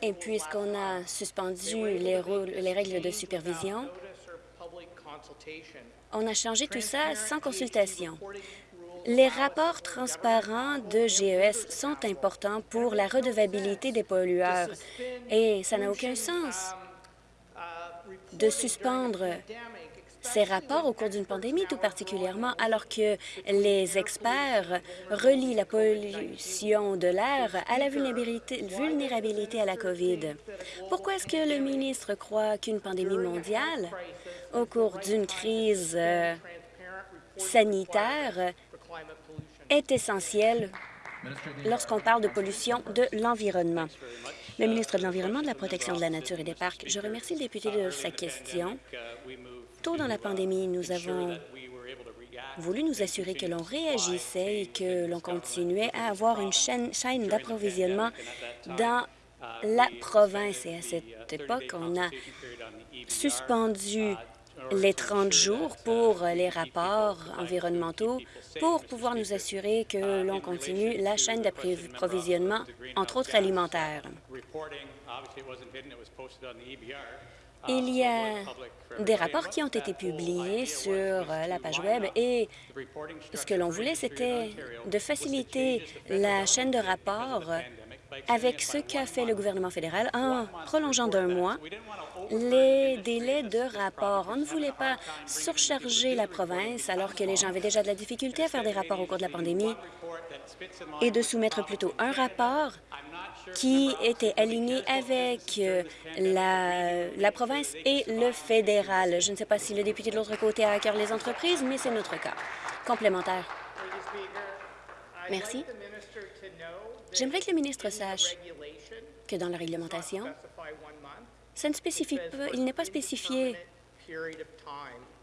[SPEAKER 3] Et puisqu'on a suspendu les, les règles de supervision, on a changé tout ça sans consultation. Les rapports transparents de GES sont importants pour la redevabilité des pollueurs et ça n'a aucun sens de suspendre ces rapports au cours d'une pandémie, tout particulièrement alors que les experts relient la pollution de l'air à la vulnérabilité, à la COVID. Pourquoi est-ce que le ministre croit qu'une pandémie mondiale, au cours d'une crise euh, sanitaire, est essentiel lorsqu'on parle de pollution de l'environnement. Le ministre de l'Environnement, de la Protection de la Nature et des Parcs, je remercie le député de sa question. Tôt dans la pandémie, nous avons voulu nous assurer que l'on réagissait et que l'on continuait à avoir une chaîne, chaîne d'approvisionnement dans la province. Et à cette époque, on a suspendu les 30 jours pour les rapports environnementaux pour pouvoir nous assurer que l'on continue la chaîne d'approvisionnement, entre autres alimentaires. Il y a des rapports qui ont été publiés sur la page Web et ce que l'on voulait, c'était de faciliter la chaîne de rapports avec ce qu'a fait le gouvernement fédéral en prolongeant d'un mois les délais de rapport. On ne voulait pas surcharger la province alors que les gens avaient déjà de la difficulté à faire des rapports au cours de la pandémie et de soumettre plutôt un rapport qui était aligné avec euh, la, la province et le fédéral. Je ne sais pas si le député de l'autre côté a à cœur les entreprises, mais c'est notre cas. Complémentaire. Merci. J'aimerais que le ministre sache que dans la réglementation, ça ne spécifie pas, il n'est pas spécifié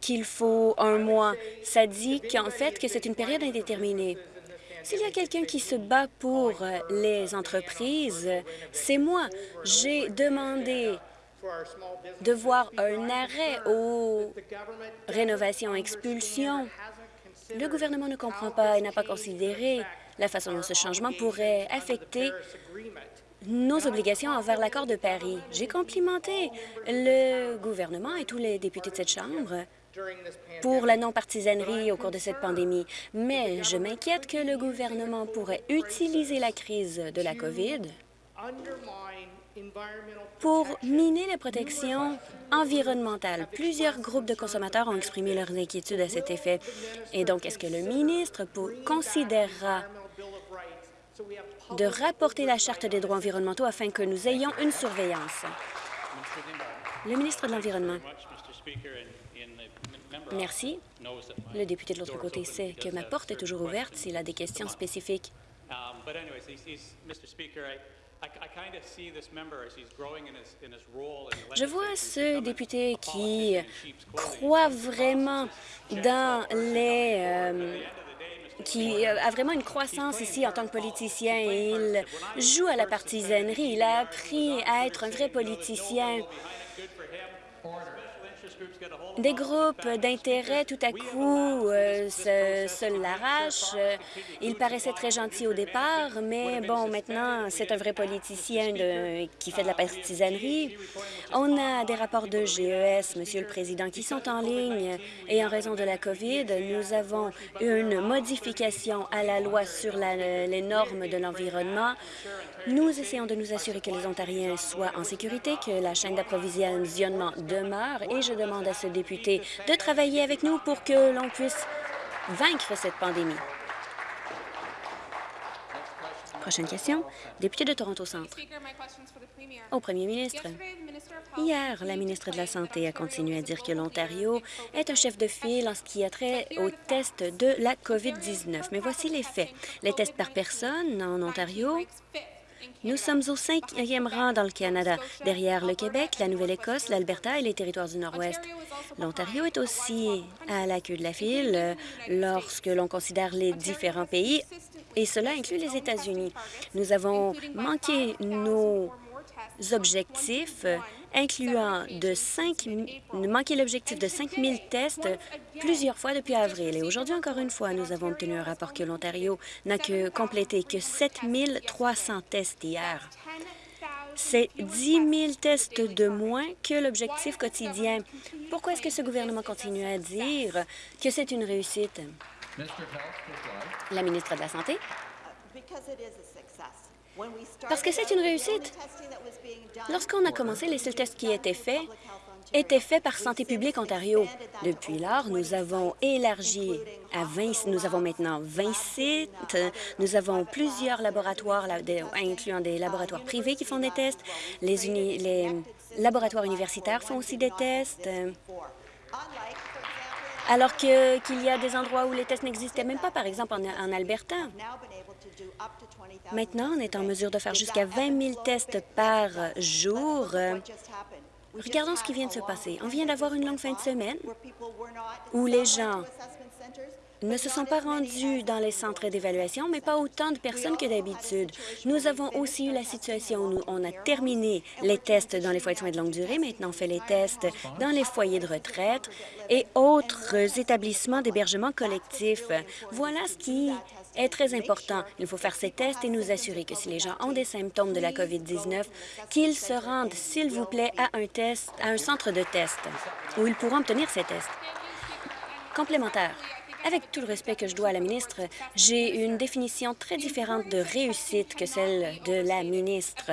[SPEAKER 3] qu'il faut un mois. Ça dit qu'en fait que c'est une période indéterminée. S'il y a quelqu'un qui se bat pour les entreprises, c'est moi. J'ai demandé de voir un arrêt aux rénovations-expulsions. Le gouvernement ne comprend pas et n'a pas considéré la façon dont ce changement pourrait affecter nos obligations envers l'accord de Paris. J'ai complimenté le gouvernement et tous les députés de cette Chambre pour la non-partisanerie au cours de cette pandémie, mais je m'inquiète que le gouvernement pourrait utiliser la crise de la COVID pour miner les protections environnementales. Plusieurs groupes de consommateurs ont exprimé leurs inquiétudes à cet effet. Et donc, est-ce que le ministre considérera de rapporter la Charte des droits environnementaux afin que nous ayons une surveillance. Le ministre de l'Environnement. Merci. Le député de l'autre côté sait que ma porte est toujours ouverte s'il a des questions spécifiques. Je vois ce député qui croit vraiment dans les... Euh, qui a vraiment une croissance ici en tant que politicien. Il joue à la partisanerie. Il a appris à être un vrai politicien des groupes d'intérêt, tout à coup, euh, se, l'arrachent. Il paraissait très gentil au départ, mais bon, maintenant, c'est un vrai politicien qui fait de la partisanerie. On a des rapports de GES, Monsieur le Président, qui sont en ligne et en raison de la COVID, nous avons une modification à la loi sur les normes de l'environnement. Nous essayons de nous assurer que les Ontariens soient en sécurité, que la chaîne d'approvisionnement demeure et je demande à ce député de travailler avec nous pour que l'on puisse vaincre cette pandémie. Prochaine question. Député de Toronto Centre. Au premier ministre. Hier, la ministre de la Santé a continué à dire que l'Ontario est un chef de file en ce qui a trait aux tests de la COVID-19. Mais voici les faits. Les tests par personne en Ontario nous sommes au cinquième rang dans le Canada, derrière le Québec, la Nouvelle-Écosse, l'Alberta et les territoires du Nord-Ouest. L'Ontario est aussi à la queue de la file lorsque l'on considère les différents pays, et cela inclut les États-Unis. Nous avons manqué nos objectifs incluant de 5, manquer l'objectif de 5 000 tests plusieurs fois depuis avril. Et aujourd'hui, encore une fois, nous avons obtenu un rapport que l'Ontario n'a que complété que 7 300 tests hier. C'est 10 000 tests de moins que l'objectif quotidien. Pourquoi est-ce que ce gouvernement continue à dire que c'est une réussite? La ministre de la Santé? Parce que c'est une réussite. Lorsqu'on a commencé, les seuls tests qui étaient faits étaient faits par Santé publique Ontario. Depuis lors, nous avons élargi à 20, nous avons maintenant 20 sites, nous avons plusieurs laboratoires, incluant des laboratoires privés qui font des tests, les, les laboratoires universitaires font aussi des tests, alors qu'il y a des endroits où les tests n'existaient même pas, par exemple en Alberta. Maintenant, on est en mesure de faire jusqu'à 20 000 tests par jour. Regardons ce qui vient de se passer. On vient d'avoir une longue fin de semaine où les gens ne se sont pas rendus dans les centres d'évaluation, mais pas autant de personnes que d'habitude. Nous avons aussi eu la situation où on a terminé les tests dans les foyers de soins de longue durée. Maintenant, on fait les tests dans les foyers de retraite et autres établissements d'hébergement collectif. Voilà ce qui est très important. Il faut faire ces tests et nous assurer que si les gens ont des symptômes de la COVID-19, qu'ils se rendent, s'il vous plaît, à un test, à un centre de test où ils pourront obtenir ces tests. Complémentaire. Avec tout le respect que je dois à la ministre, j'ai une définition très différente de réussite que celle de la ministre.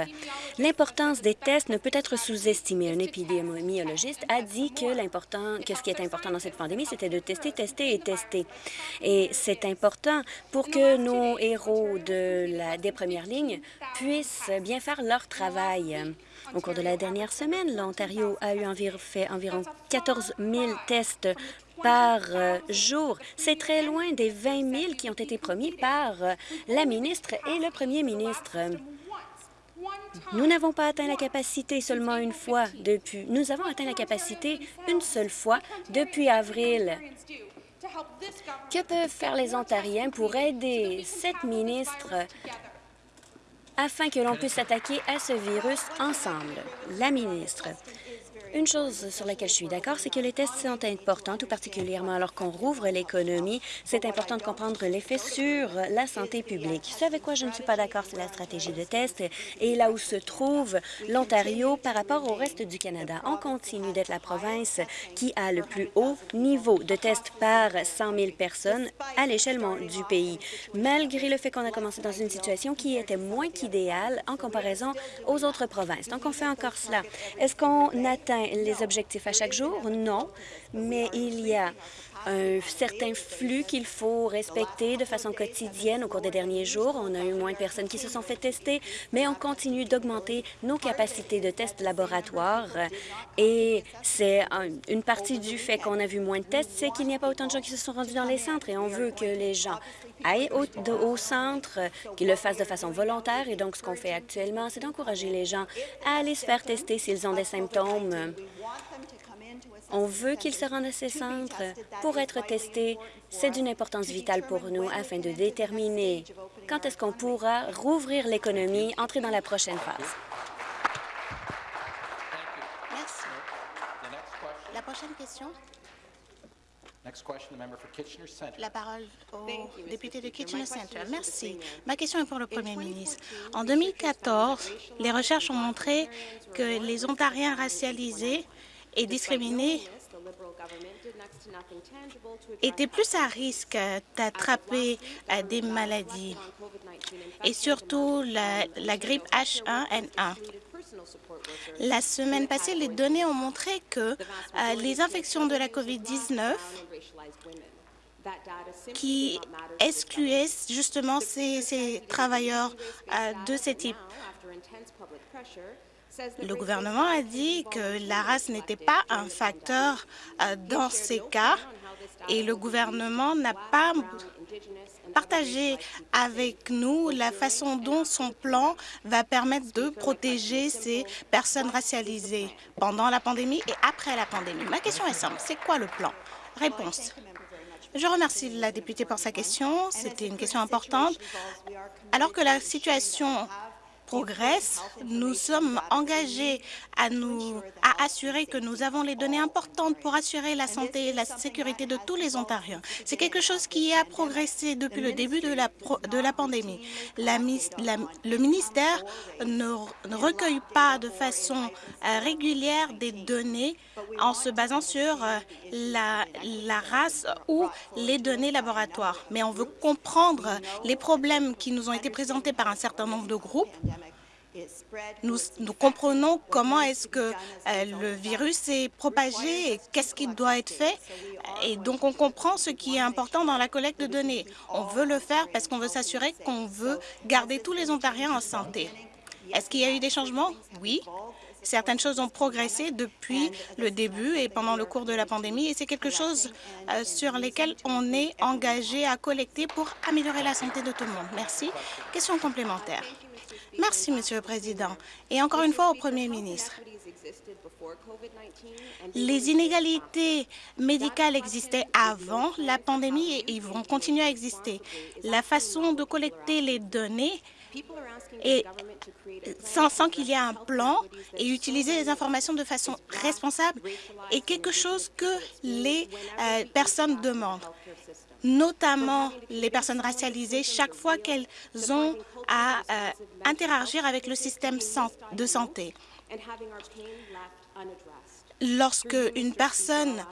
[SPEAKER 3] L'importance des tests ne peut être sous-estimée. Un épidémiologiste a dit que ce qui est important dans cette pandémie, c'était de tester, tester et tester. Et c'est important pour que nos héros de des premières lignes puissent bien faire leur travail. Au cours de la dernière semaine, l'Ontario a eu fait environ 14 000 tests par euh, jour. C'est très loin des 20 000 qui ont été promis par euh, la ministre et le premier ministre. Nous n'avons pas atteint la capacité seulement une fois depuis. Nous avons atteint la capacité une seule fois depuis avril. Que peuvent faire les Ontariens pour aider cette ministre afin que l'on puisse s'attaquer à ce virus ensemble? La ministre. Une chose sur laquelle je suis d'accord, c'est que les tests sont importants, tout particulièrement alors qu'on rouvre l'économie. C'est important de comprendre l'effet sur la santé publique. Ce avec quoi je ne suis pas d'accord, c'est la stratégie de test et là où se trouve l'Ontario par rapport au reste du Canada. On continue d'être la province qui a le plus haut niveau de tests par 100 000 personnes à l'échelle du pays, malgré le fait qu'on a commencé dans une situation qui était moins qu'idéale en comparaison aux autres provinces. Donc, on fait encore cela. Est-ce qu'on atteint les objectifs à chaque jour? Non, mais il y a un certain flux qu'il faut respecter de façon quotidienne au cours des derniers jours. On a eu moins de personnes qui se sont fait tester, mais on continue d'augmenter nos capacités de tests laboratoires. Et c'est une partie du fait qu'on a vu moins de tests, c'est qu'il n'y a pas autant de gens qui se sont rendus dans les centres et on veut que les gens aillent au, centre, qu'ils le fassent de façon volontaire. Et donc, ce qu'on fait actuellement, c'est d'encourager les gens à aller se faire tester s'ils ont des symptômes. On veut qu'ils se rendent à ces centres pour être testés. C'est d'une importance vitale pour nous afin de déterminer quand est-ce qu'on pourra rouvrir l'économie, entrer dans la prochaine phase.
[SPEAKER 4] Merci. La prochaine question. La parole au député de Kitchener Center. Merci. Ma question est pour le Premier ministre. En 2014, les recherches ont montré que les Ontariens racialisés et discriminés étaient plus à risque d'attraper euh, des maladies, et surtout la, grippe H1N1. La semaine passée, les données ont montré que euh, les infections de la COVID-19 qui excluaient justement ces, travailleurs euh, de ce type. Le gouvernement a dit que la race n'était pas un facteur euh, dans ces cas et le gouvernement n'a pas partager avec nous la façon dont son plan va permettre de protéger ces personnes racialisées pendant la pandémie et après la pandémie. Ma question est simple. C'est quoi le plan? Réponse. Je remercie la députée pour sa question. C'était une question importante. Alors que la situation progresse, nous sommes engagés à, nous, à assurer que nous avons les données importantes pour assurer la santé et la sécurité de tous les Ontariens. C'est quelque chose qui a progressé depuis le début de la, de la pandémie. Le ministère ne, recueille pas de façon euh, régulière des données en se basant sur euh, la, la race ou les données laboratoires. Mais on veut comprendre les problèmes qui nous ont été présentés par un certain nombre de groupes nous, comprenons comment est-ce que euh, le virus est propagé et qu'est-ce qui doit être fait. Et donc, on comprend ce qui est important dans la collecte de données. On veut le faire parce qu'on veut s'assurer qu'on veut garder tous les Ontariens en santé. Est-ce qu'il y a eu des changements? Oui. Certaines choses ont progressé depuis le début et pendant le cours de la pandémie et c'est quelque chose euh, sur lesquels on est engagé à collecter pour améliorer la santé de tout le monde. Merci. Question complémentaire. Merci, Monsieur le Président. Et encore une fois au Premier ministre. Les inégalités médicales existaient avant la pandémie et ils vont continuer à exister. La façon de collecter les données et sans, qu'il y ait un plan et utiliser les informations de façon responsable est quelque chose que les euh, personnes demandent. notamment les personnes racialisées, chaque fois qu'elles ont à euh, interagir avec le système de santé. Lorsque une personne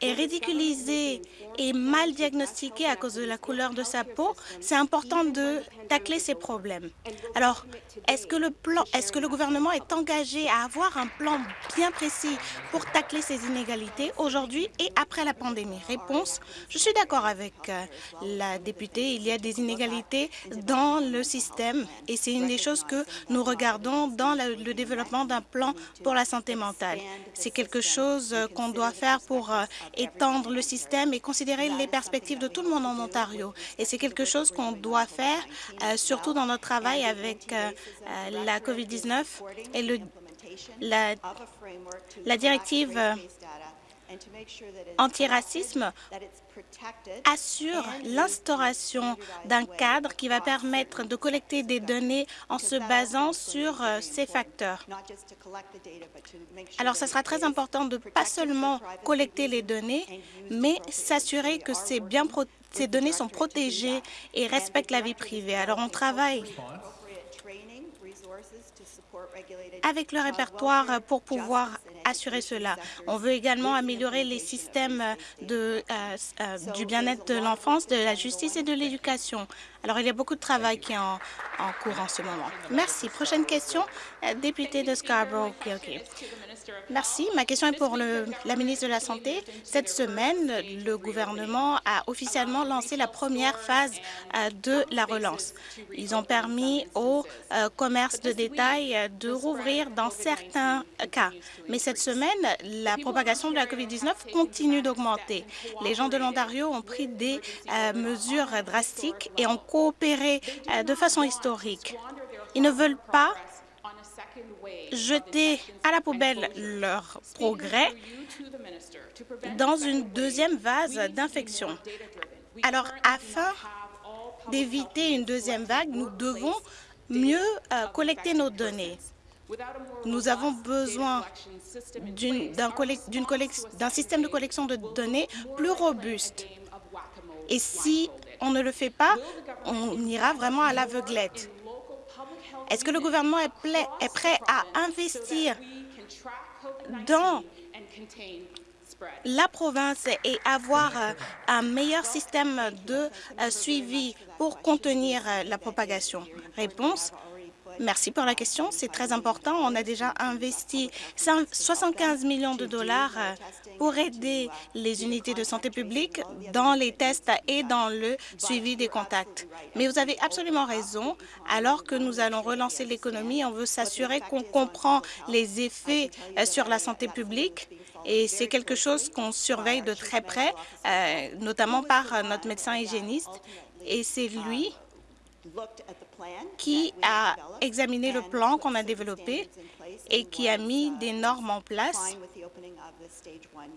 [SPEAKER 4] est ridiculisée et mal diagnostiquée à cause de la couleur de sa peau, c'est important de tacler ces problèmes. Alors, est-ce que, le est-ce que le gouvernement est engagé à avoir un plan bien précis pour tacler ces inégalités aujourd'hui et après la pandémie? Réponse, je suis d'accord avec euh, la députée. Il y a des inégalités dans le système et c'est une des choses que nous regardons dans le développement d'un plan pour la santé mentale. C'est quelque chose euh, qu'on doit faire pour euh, étendre le système et considérer les perspectives de tout le monde en Ontario. Et c'est quelque chose qu'on doit faire, euh, surtout dans notre travail avec euh, euh, la COVID-19 et le, la, la directive antiracisme assure l'instauration d'un cadre qui va permettre de collecter des données en se basant sur euh, ces facteurs. Alors, ce sera très important de pas seulement collecter les données, mais s'assurer que ces, bien ces données sont protégées et respectent la vie privée. Alors, on travaille avec le répertoire pour pouvoir assurer cela. On veut également améliorer les systèmes euh, euh, du bien-être de l'enfance, de la justice et de l'éducation. Alors, il y a beaucoup de travail qui est en, cours en ce moment. Merci. Prochaine question, euh, député de Scarborough. Merci. Ma question est pour la ministre de la Santé. Cette semaine, le gouvernement a officiellement lancé la première phase euh, de la relance. Ils ont permis au euh, commerce de détail de rouvrir dans certains cas. Mais cette semaine, la propagation de la COVID-19 continue d'augmenter. Les gens de l'Ontario ont pris des euh, mesures drastiques et ont coopéré de façon historique. Ils ne veulent pas jeter à la poubelle leurs progrès dans une deuxième vase d'infection. Alors, afin d'éviter une deuxième vague, nous devons mieux euh, collecter nos données. Nous avons besoin d'un système de collection de données plus robuste. Et si on ne le fait pas, on ira vraiment à l'aveuglette. Est-ce que le gouvernement est, prêt à investir dans la province et avoir euh, un meilleur système de euh, suivi pour contenir euh, la propagation? Réponse Merci pour la question. C'est très important. On a déjà investi 75 millions de dollars pour aider les unités de santé publique dans les tests et dans le suivi des contacts. Mais vous avez absolument raison. Alors que nous allons relancer l'économie, on veut s'assurer qu'on comprend les effets euh, sur la santé publique et c'est quelque chose qu'on surveille de très près, euh, notamment par notre médecin hygiéniste. Et c'est lui qui a examiné le plan qu'on a développé et qui a mis des normes en place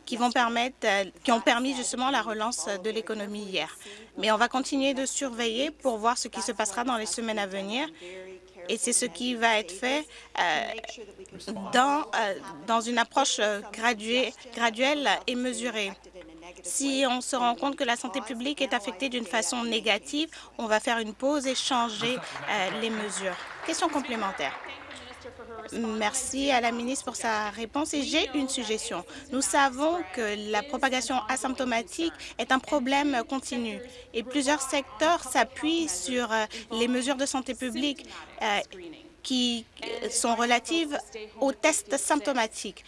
[SPEAKER 4] qui, vont permettre, euh, qui ont permis justement la relance de l'économie hier. Mais on va continuer de surveiller pour voir ce qui se passera dans les semaines à venir et c'est ce qui va être fait euh, dans, euh, dans une approche graduelle et mesurée. Si on se rend compte que la santé publique est affectée d'une façon négative, on va faire une pause et changer euh, les mesures. Question complémentaire. Merci à la ministre pour sa réponse et j'ai une suggestion. Nous savons que la propagation asymptomatique est un problème continu et plusieurs secteurs s'appuient sur euh, les mesures de santé publique euh, qui sont relatives aux tests symptomatiques.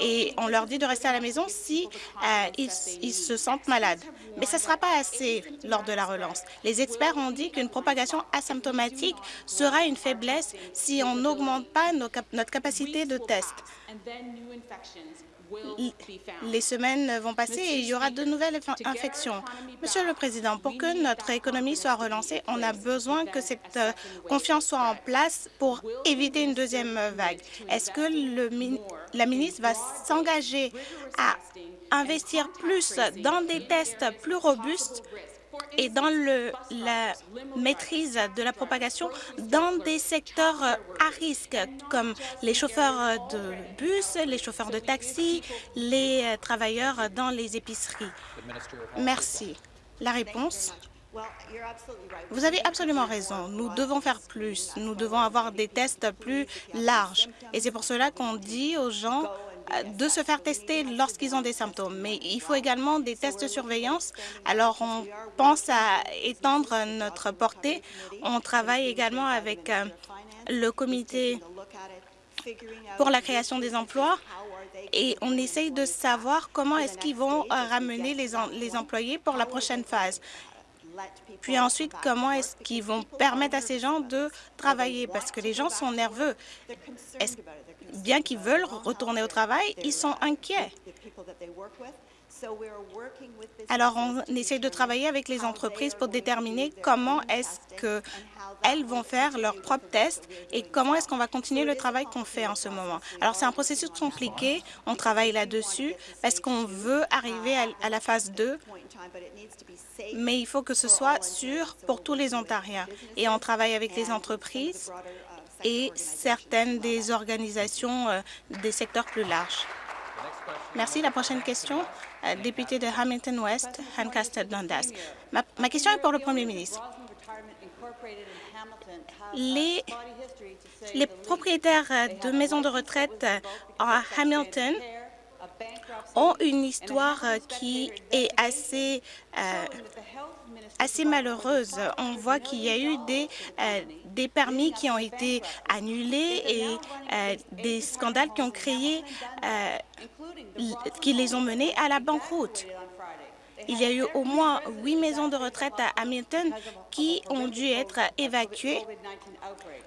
[SPEAKER 4] Et on leur dit de rester à la maison si euh, ils, se sentent malades. Mais ce ne sera pas assez lors de la relance. Les experts ont dit qu'une propagation asymptomatique sera une faiblesse si on n'augmente pas notre capacité de test les semaines vont passer et il y aura de nouvelles infections. Monsieur le Président, pour que notre économie soit relancée, on a besoin que cette euh, confiance soit en place pour éviter une deuxième vague? Est-ce que le, la ministre va s'engager à investir plus dans des tests plus robustes et dans la maîtrise de la propagation dans des secteurs à risque, comme les chauffeurs de bus, les chauffeurs de taxi, les travailleurs dans les épiceries. Merci. La réponse? Vous avez absolument raison. Nous devons faire plus. Nous devons avoir des tests plus larges. Et c'est pour cela qu'on dit aux gens de se faire tester lorsqu'ils ont des symptômes. Mais il faut également des tests de surveillance. Alors, on pense à étendre notre portée. On travaille également avec euh, le comité pour la création des emplois et on essaye de savoir comment est-ce qu'ils vont euh, ramener les, les employés pour la prochaine phase. Puis ensuite, comment est-ce qu'ils vont permettre à ces gens de travailler? Parce que les gens sont nerveux. Bien qu'ils veulent retourner au travail, ils sont inquiets. Alors, on essaie de travailler avec les entreprises pour déterminer comment est-ce qu'elles vont faire leurs propres tests et comment est-ce qu'on va continuer le travail qu'on fait en ce moment. Alors, c'est un processus compliqué. On travaille là-dessus parce qu'on veut arriver à la phase 2, mais il faut que ce soit sûr pour tous les Ontariens. Et on travaille avec les entreprises et certaines des organisations euh, des secteurs plus larges. Merci. La prochaine question, député de Hamilton West, Lancaster Dundas. Ma, ma, question est pour le Premier ministre. Les, propriétaires de maisons de retraite à Hamilton ont une histoire qui est assez, euh, assez malheureuse. On voit qu'il y a eu des, euh, permis qui ont été annulés et euh, des scandales qui ont créé, qui les ont menés à la banqueroute. Il y a eu au moins huit maisons de retraite à Hamilton qui ont dû être évacuées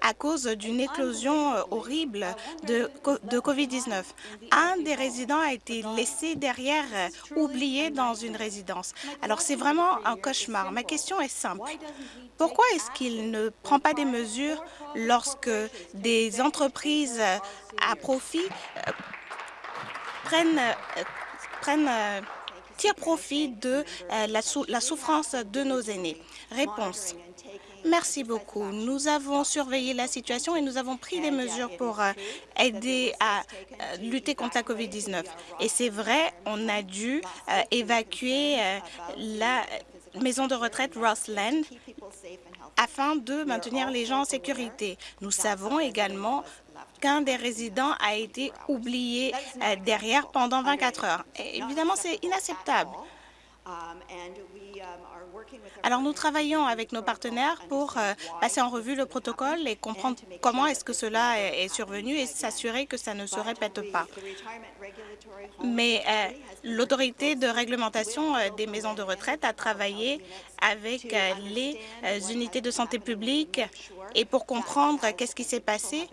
[SPEAKER 4] à cause d'une éclosion euh, horrible de, de COVID-19. Un des résidents a été laissé derrière, euh, oublié dans une résidence. Alors, c'est vraiment un cauchemar. Ma question est simple. Pourquoi est-ce qu'il ne prend pas des mesures lorsque des entreprises à profit euh, prennent, prennent tire profit de euh, la, souffrance de nos aînés. Réponse. Merci beaucoup. Nous avons surveillé la situation et nous avons pris des mesures pour euh, aider à euh, lutter contre la COVID-19. Et c'est vrai, on a dû évacuer la maison de retraite Rossland afin de maintenir les gens en sécurité. Nous savons également qu'un des résidents a été oublié euh, derrière pendant 24 heures. évidemment, c'est inacceptable. Alors, nous travaillons avec nos partenaires pour euh, passer en revue le protocole et comprendre comment est-ce que cela est survenu et s'assurer que ça ne se répète pas. Mais euh, l'autorité de réglementation des maisons de retraite a travaillé avec les unités de santé publique et pour comprendre qu'est-ce qui s'est passé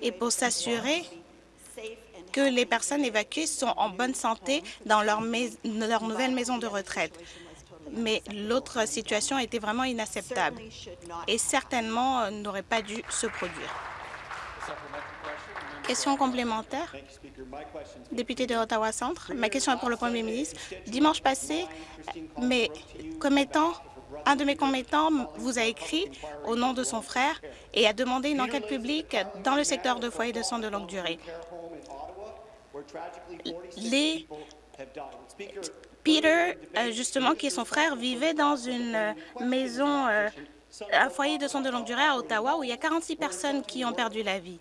[SPEAKER 4] et pour s'assurer que les personnes évacuées sont en bonne santé dans leur, leur nouvelle maison de retraite. Mais l'autre situation était vraiment inacceptable et certainement euh, n'aurait pas dû se produire. Question complémentaire? Député de Ottawa-Centre, ma question est pour le Premier ministre. Dimanche passé, un de mes commettants vous a écrit au nom de son frère et a demandé une enquête publique dans le secteur de foyers de soins de longue durée. Les Peter, euh, justement, qui est son frère, vivait dans une euh, maison, euh, un foyer de soins de longue durée à Ottawa où il y a 46 personnes qui ont perdu la vie.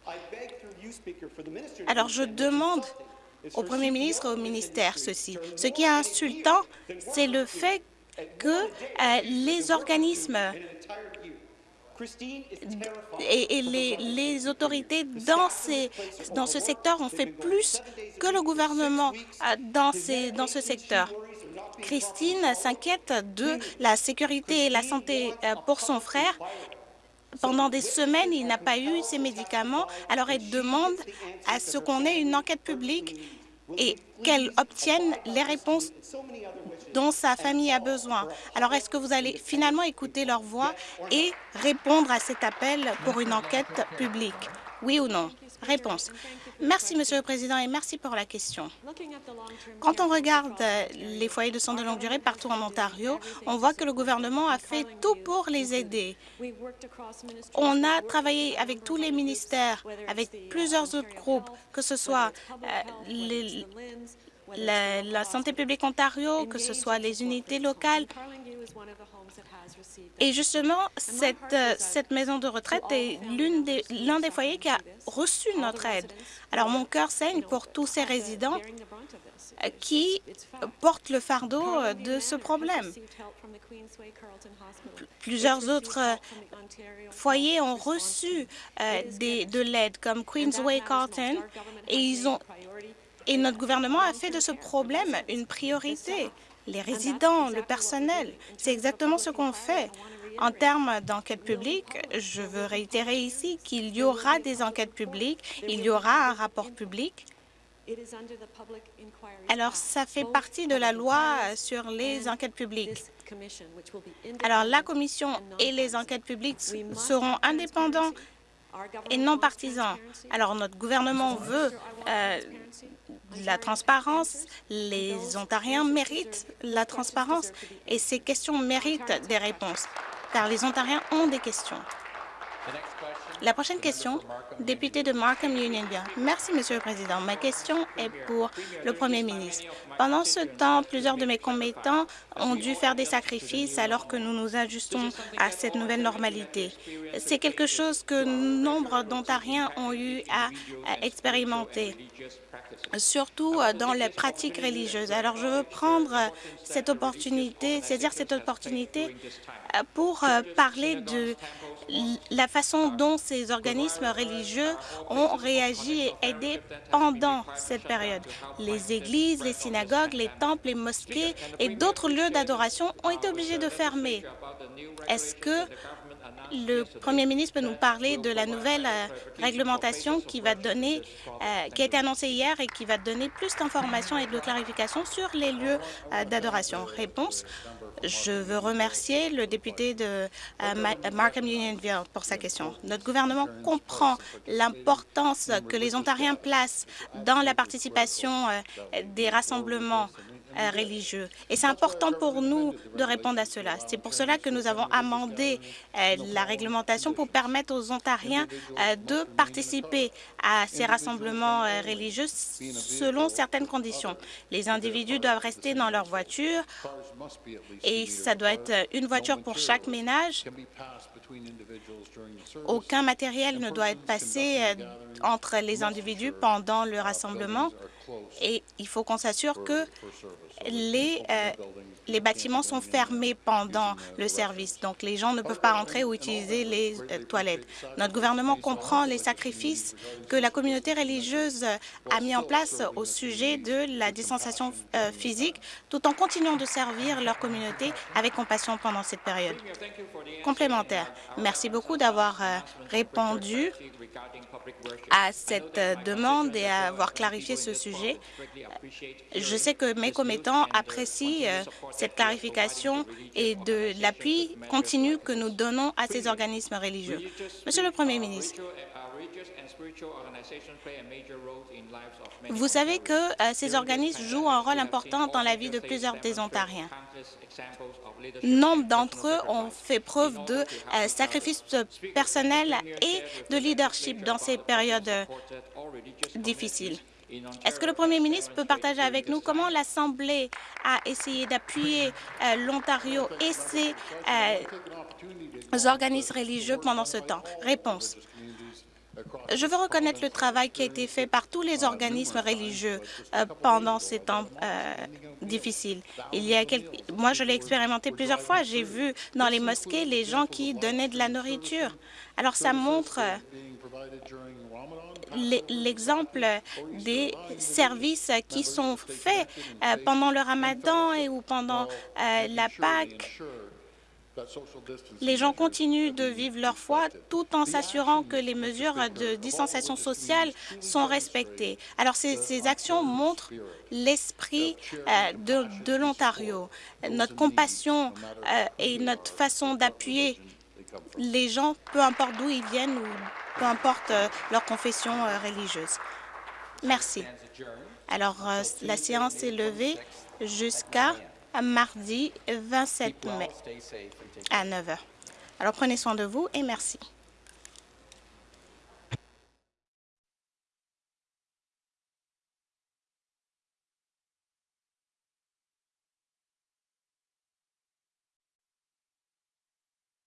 [SPEAKER 4] Alors, je demande au Premier ministre et au ministère ceci. Ce qui est insultant, c'est le fait que les organismes et, les, autorités dans, ce secteur ont fait plus que le gouvernement dans ce secteur. Christine s'inquiète de la sécurité et la santé euh, pour son frère. Pendant des semaines, il n'a pas eu ses médicaments, alors elle demande à ce qu'on ait une enquête publique et qu'elle obtienne les réponses dont sa famille a besoin. Alors, est-ce que vous allez finalement écouter leur voix et répondre à cet appel pour une enquête publique? Oui ou non? Merci, Monsieur le Président, et merci pour la question. Quand on regarde les foyers de soins de longue durée partout en Ontario, on voit que le gouvernement a fait tout pour les aider. On a travaillé avec tous les ministères, avec plusieurs autres groupes, que ce soit euh, la, santé publique Ontario, que ce soit les unités locales. Et justement, cette, euh, cette maison de retraite est l'un des, foyers qui a reçu notre aide. Alors, mon cœur saigne pour tous ces résidents euh, qui portent le fardeau euh, de ce problème. Plusieurs autres foyers ont reçu de l'aide, comme Queensway Carlton, et notre gouvernement a fait de ce problème une priorité. Les résidents, le personnel, c'est exactement ce qu'on fait. En termes d'enquête publique, je veux réitérer ici qu'il y aura des enquêtes publiques, il y aura un rapport public. Alors, ça fait partie de la loi sur les enquêtes publiques. Alors, la Commission et les enquêtes publiques seront indépendants et non partisans. Alors, notre gouvernement veut euh, la transparence. Les Ontariens méritent la transparence et ces questions méritent des réponses, car les Ontariens ont des questions. La prochaine question, député de Markham Unionville. Merci, Monsieur le Président. Ma question est pour le Premier ministre. Pendant ce temps, plusieurs de mes commettants ont dû faire des sacrifices alors que nous nous ajustons à cette nouvelle normalité. C'est quelque chose que nombre d'Ontariens ont eu à, expérimenter surtout euh, dans les pratiques religieuses. Alors, je veux prendre euh, cette opportunité, c'est-à-dire cette opportunité euh, pour parler de la façon dont ces organismes religieux ont réagi et aidé pendant cette période. Les églises, les synagogues, les temples, les mosquées et d'autres lieux d'adoration ont été obligés de fermer. Est-ce que le Premier ministre peut nous parler de la nouvelle euh, réglementation qui va donner, euh, qui a été annoncée hier et qui va donner plus d'informations et de clarifications sur les lieux euh, d'adoration? Réponse. Je veux remercier le député de Markham Unionville pour sa question. Notre gouvernement comprend l'importance que les Ontariens placent dans la participation des rassemblements euh, religieux. Et c'est important pour nous de répondre à cela. C'est pour cela que nous avons amendé euh, la réglementation pour permettre aux Ontariens euh, de participer à ces rassemblements religieux selon certaines conditions. Les individus doivent rester dans leur voiture et ça doit être une voiture pour chaque ménage. Aucun matériel ne doit être passé entre les individus pendant le rassemblement et il faut qu'on s'assure que les, euh, les bâtiments sont fermés pendant le service, donc les gens ne peuvent pas rentrer ou utiliser les euh, toilettes. Notre gouvernement comprend les sacrifices que la communauté religieuse a mis en place au sujet de la distanciation euh, physique, tout en continuant de servir leur communauté avec compassion pendant cette période. Complémentaire. Merci beaucoup d'avoir répondu à cette demande et avoir clarifié ce sujet. Je sais que mes commettants apprécient euh, cette clarification et de l'appui continu que nous donnons à ces organismes religieux. Monsieur le Premier ministre, vous savez que euh, ces organismes jouent un rôle important dans la vie de plusieurs des Ontariens. Nombre d'entre eux ont fait preuve de euh, sacrifice personnel et de leadership dans ces périodes difficiles. Est-ce que le Premier ministre peut partager avec nous comment l'Assemblée a essayé d'appuyer euh, l'Ontario et ses organismes religieux pendant ce temps? Réponse. Je veux reconnaître le travail qui a été fait par tous les organismes religieux euh, pendant ces temps euh, difficiles. Il y a Moi, je l'ai expérimenté plusieurs fois. J'ai vu dans les mosquées les gens qui donnaient de la nourriture. Alors, ça montre euh, l'exemple des services qui sont faits pendant le ramadan et ou pendant la Pâque les gens continuent de vivre leur foi tout en s'assurant que les mesures de distanciation sociale sont respectées. Alors, ces, actions montrent l'esprit euh, de, l'Ontario, notre compassion euh, et notre façon d'appuyer les gens, peu importe d'où ils viennent ou peu importe euh, leur confession religieuse. Merci. Alors, la séance est levée jusqu'à mardi 27 mai à 9 heures. Alors prenez soin de vous et merci.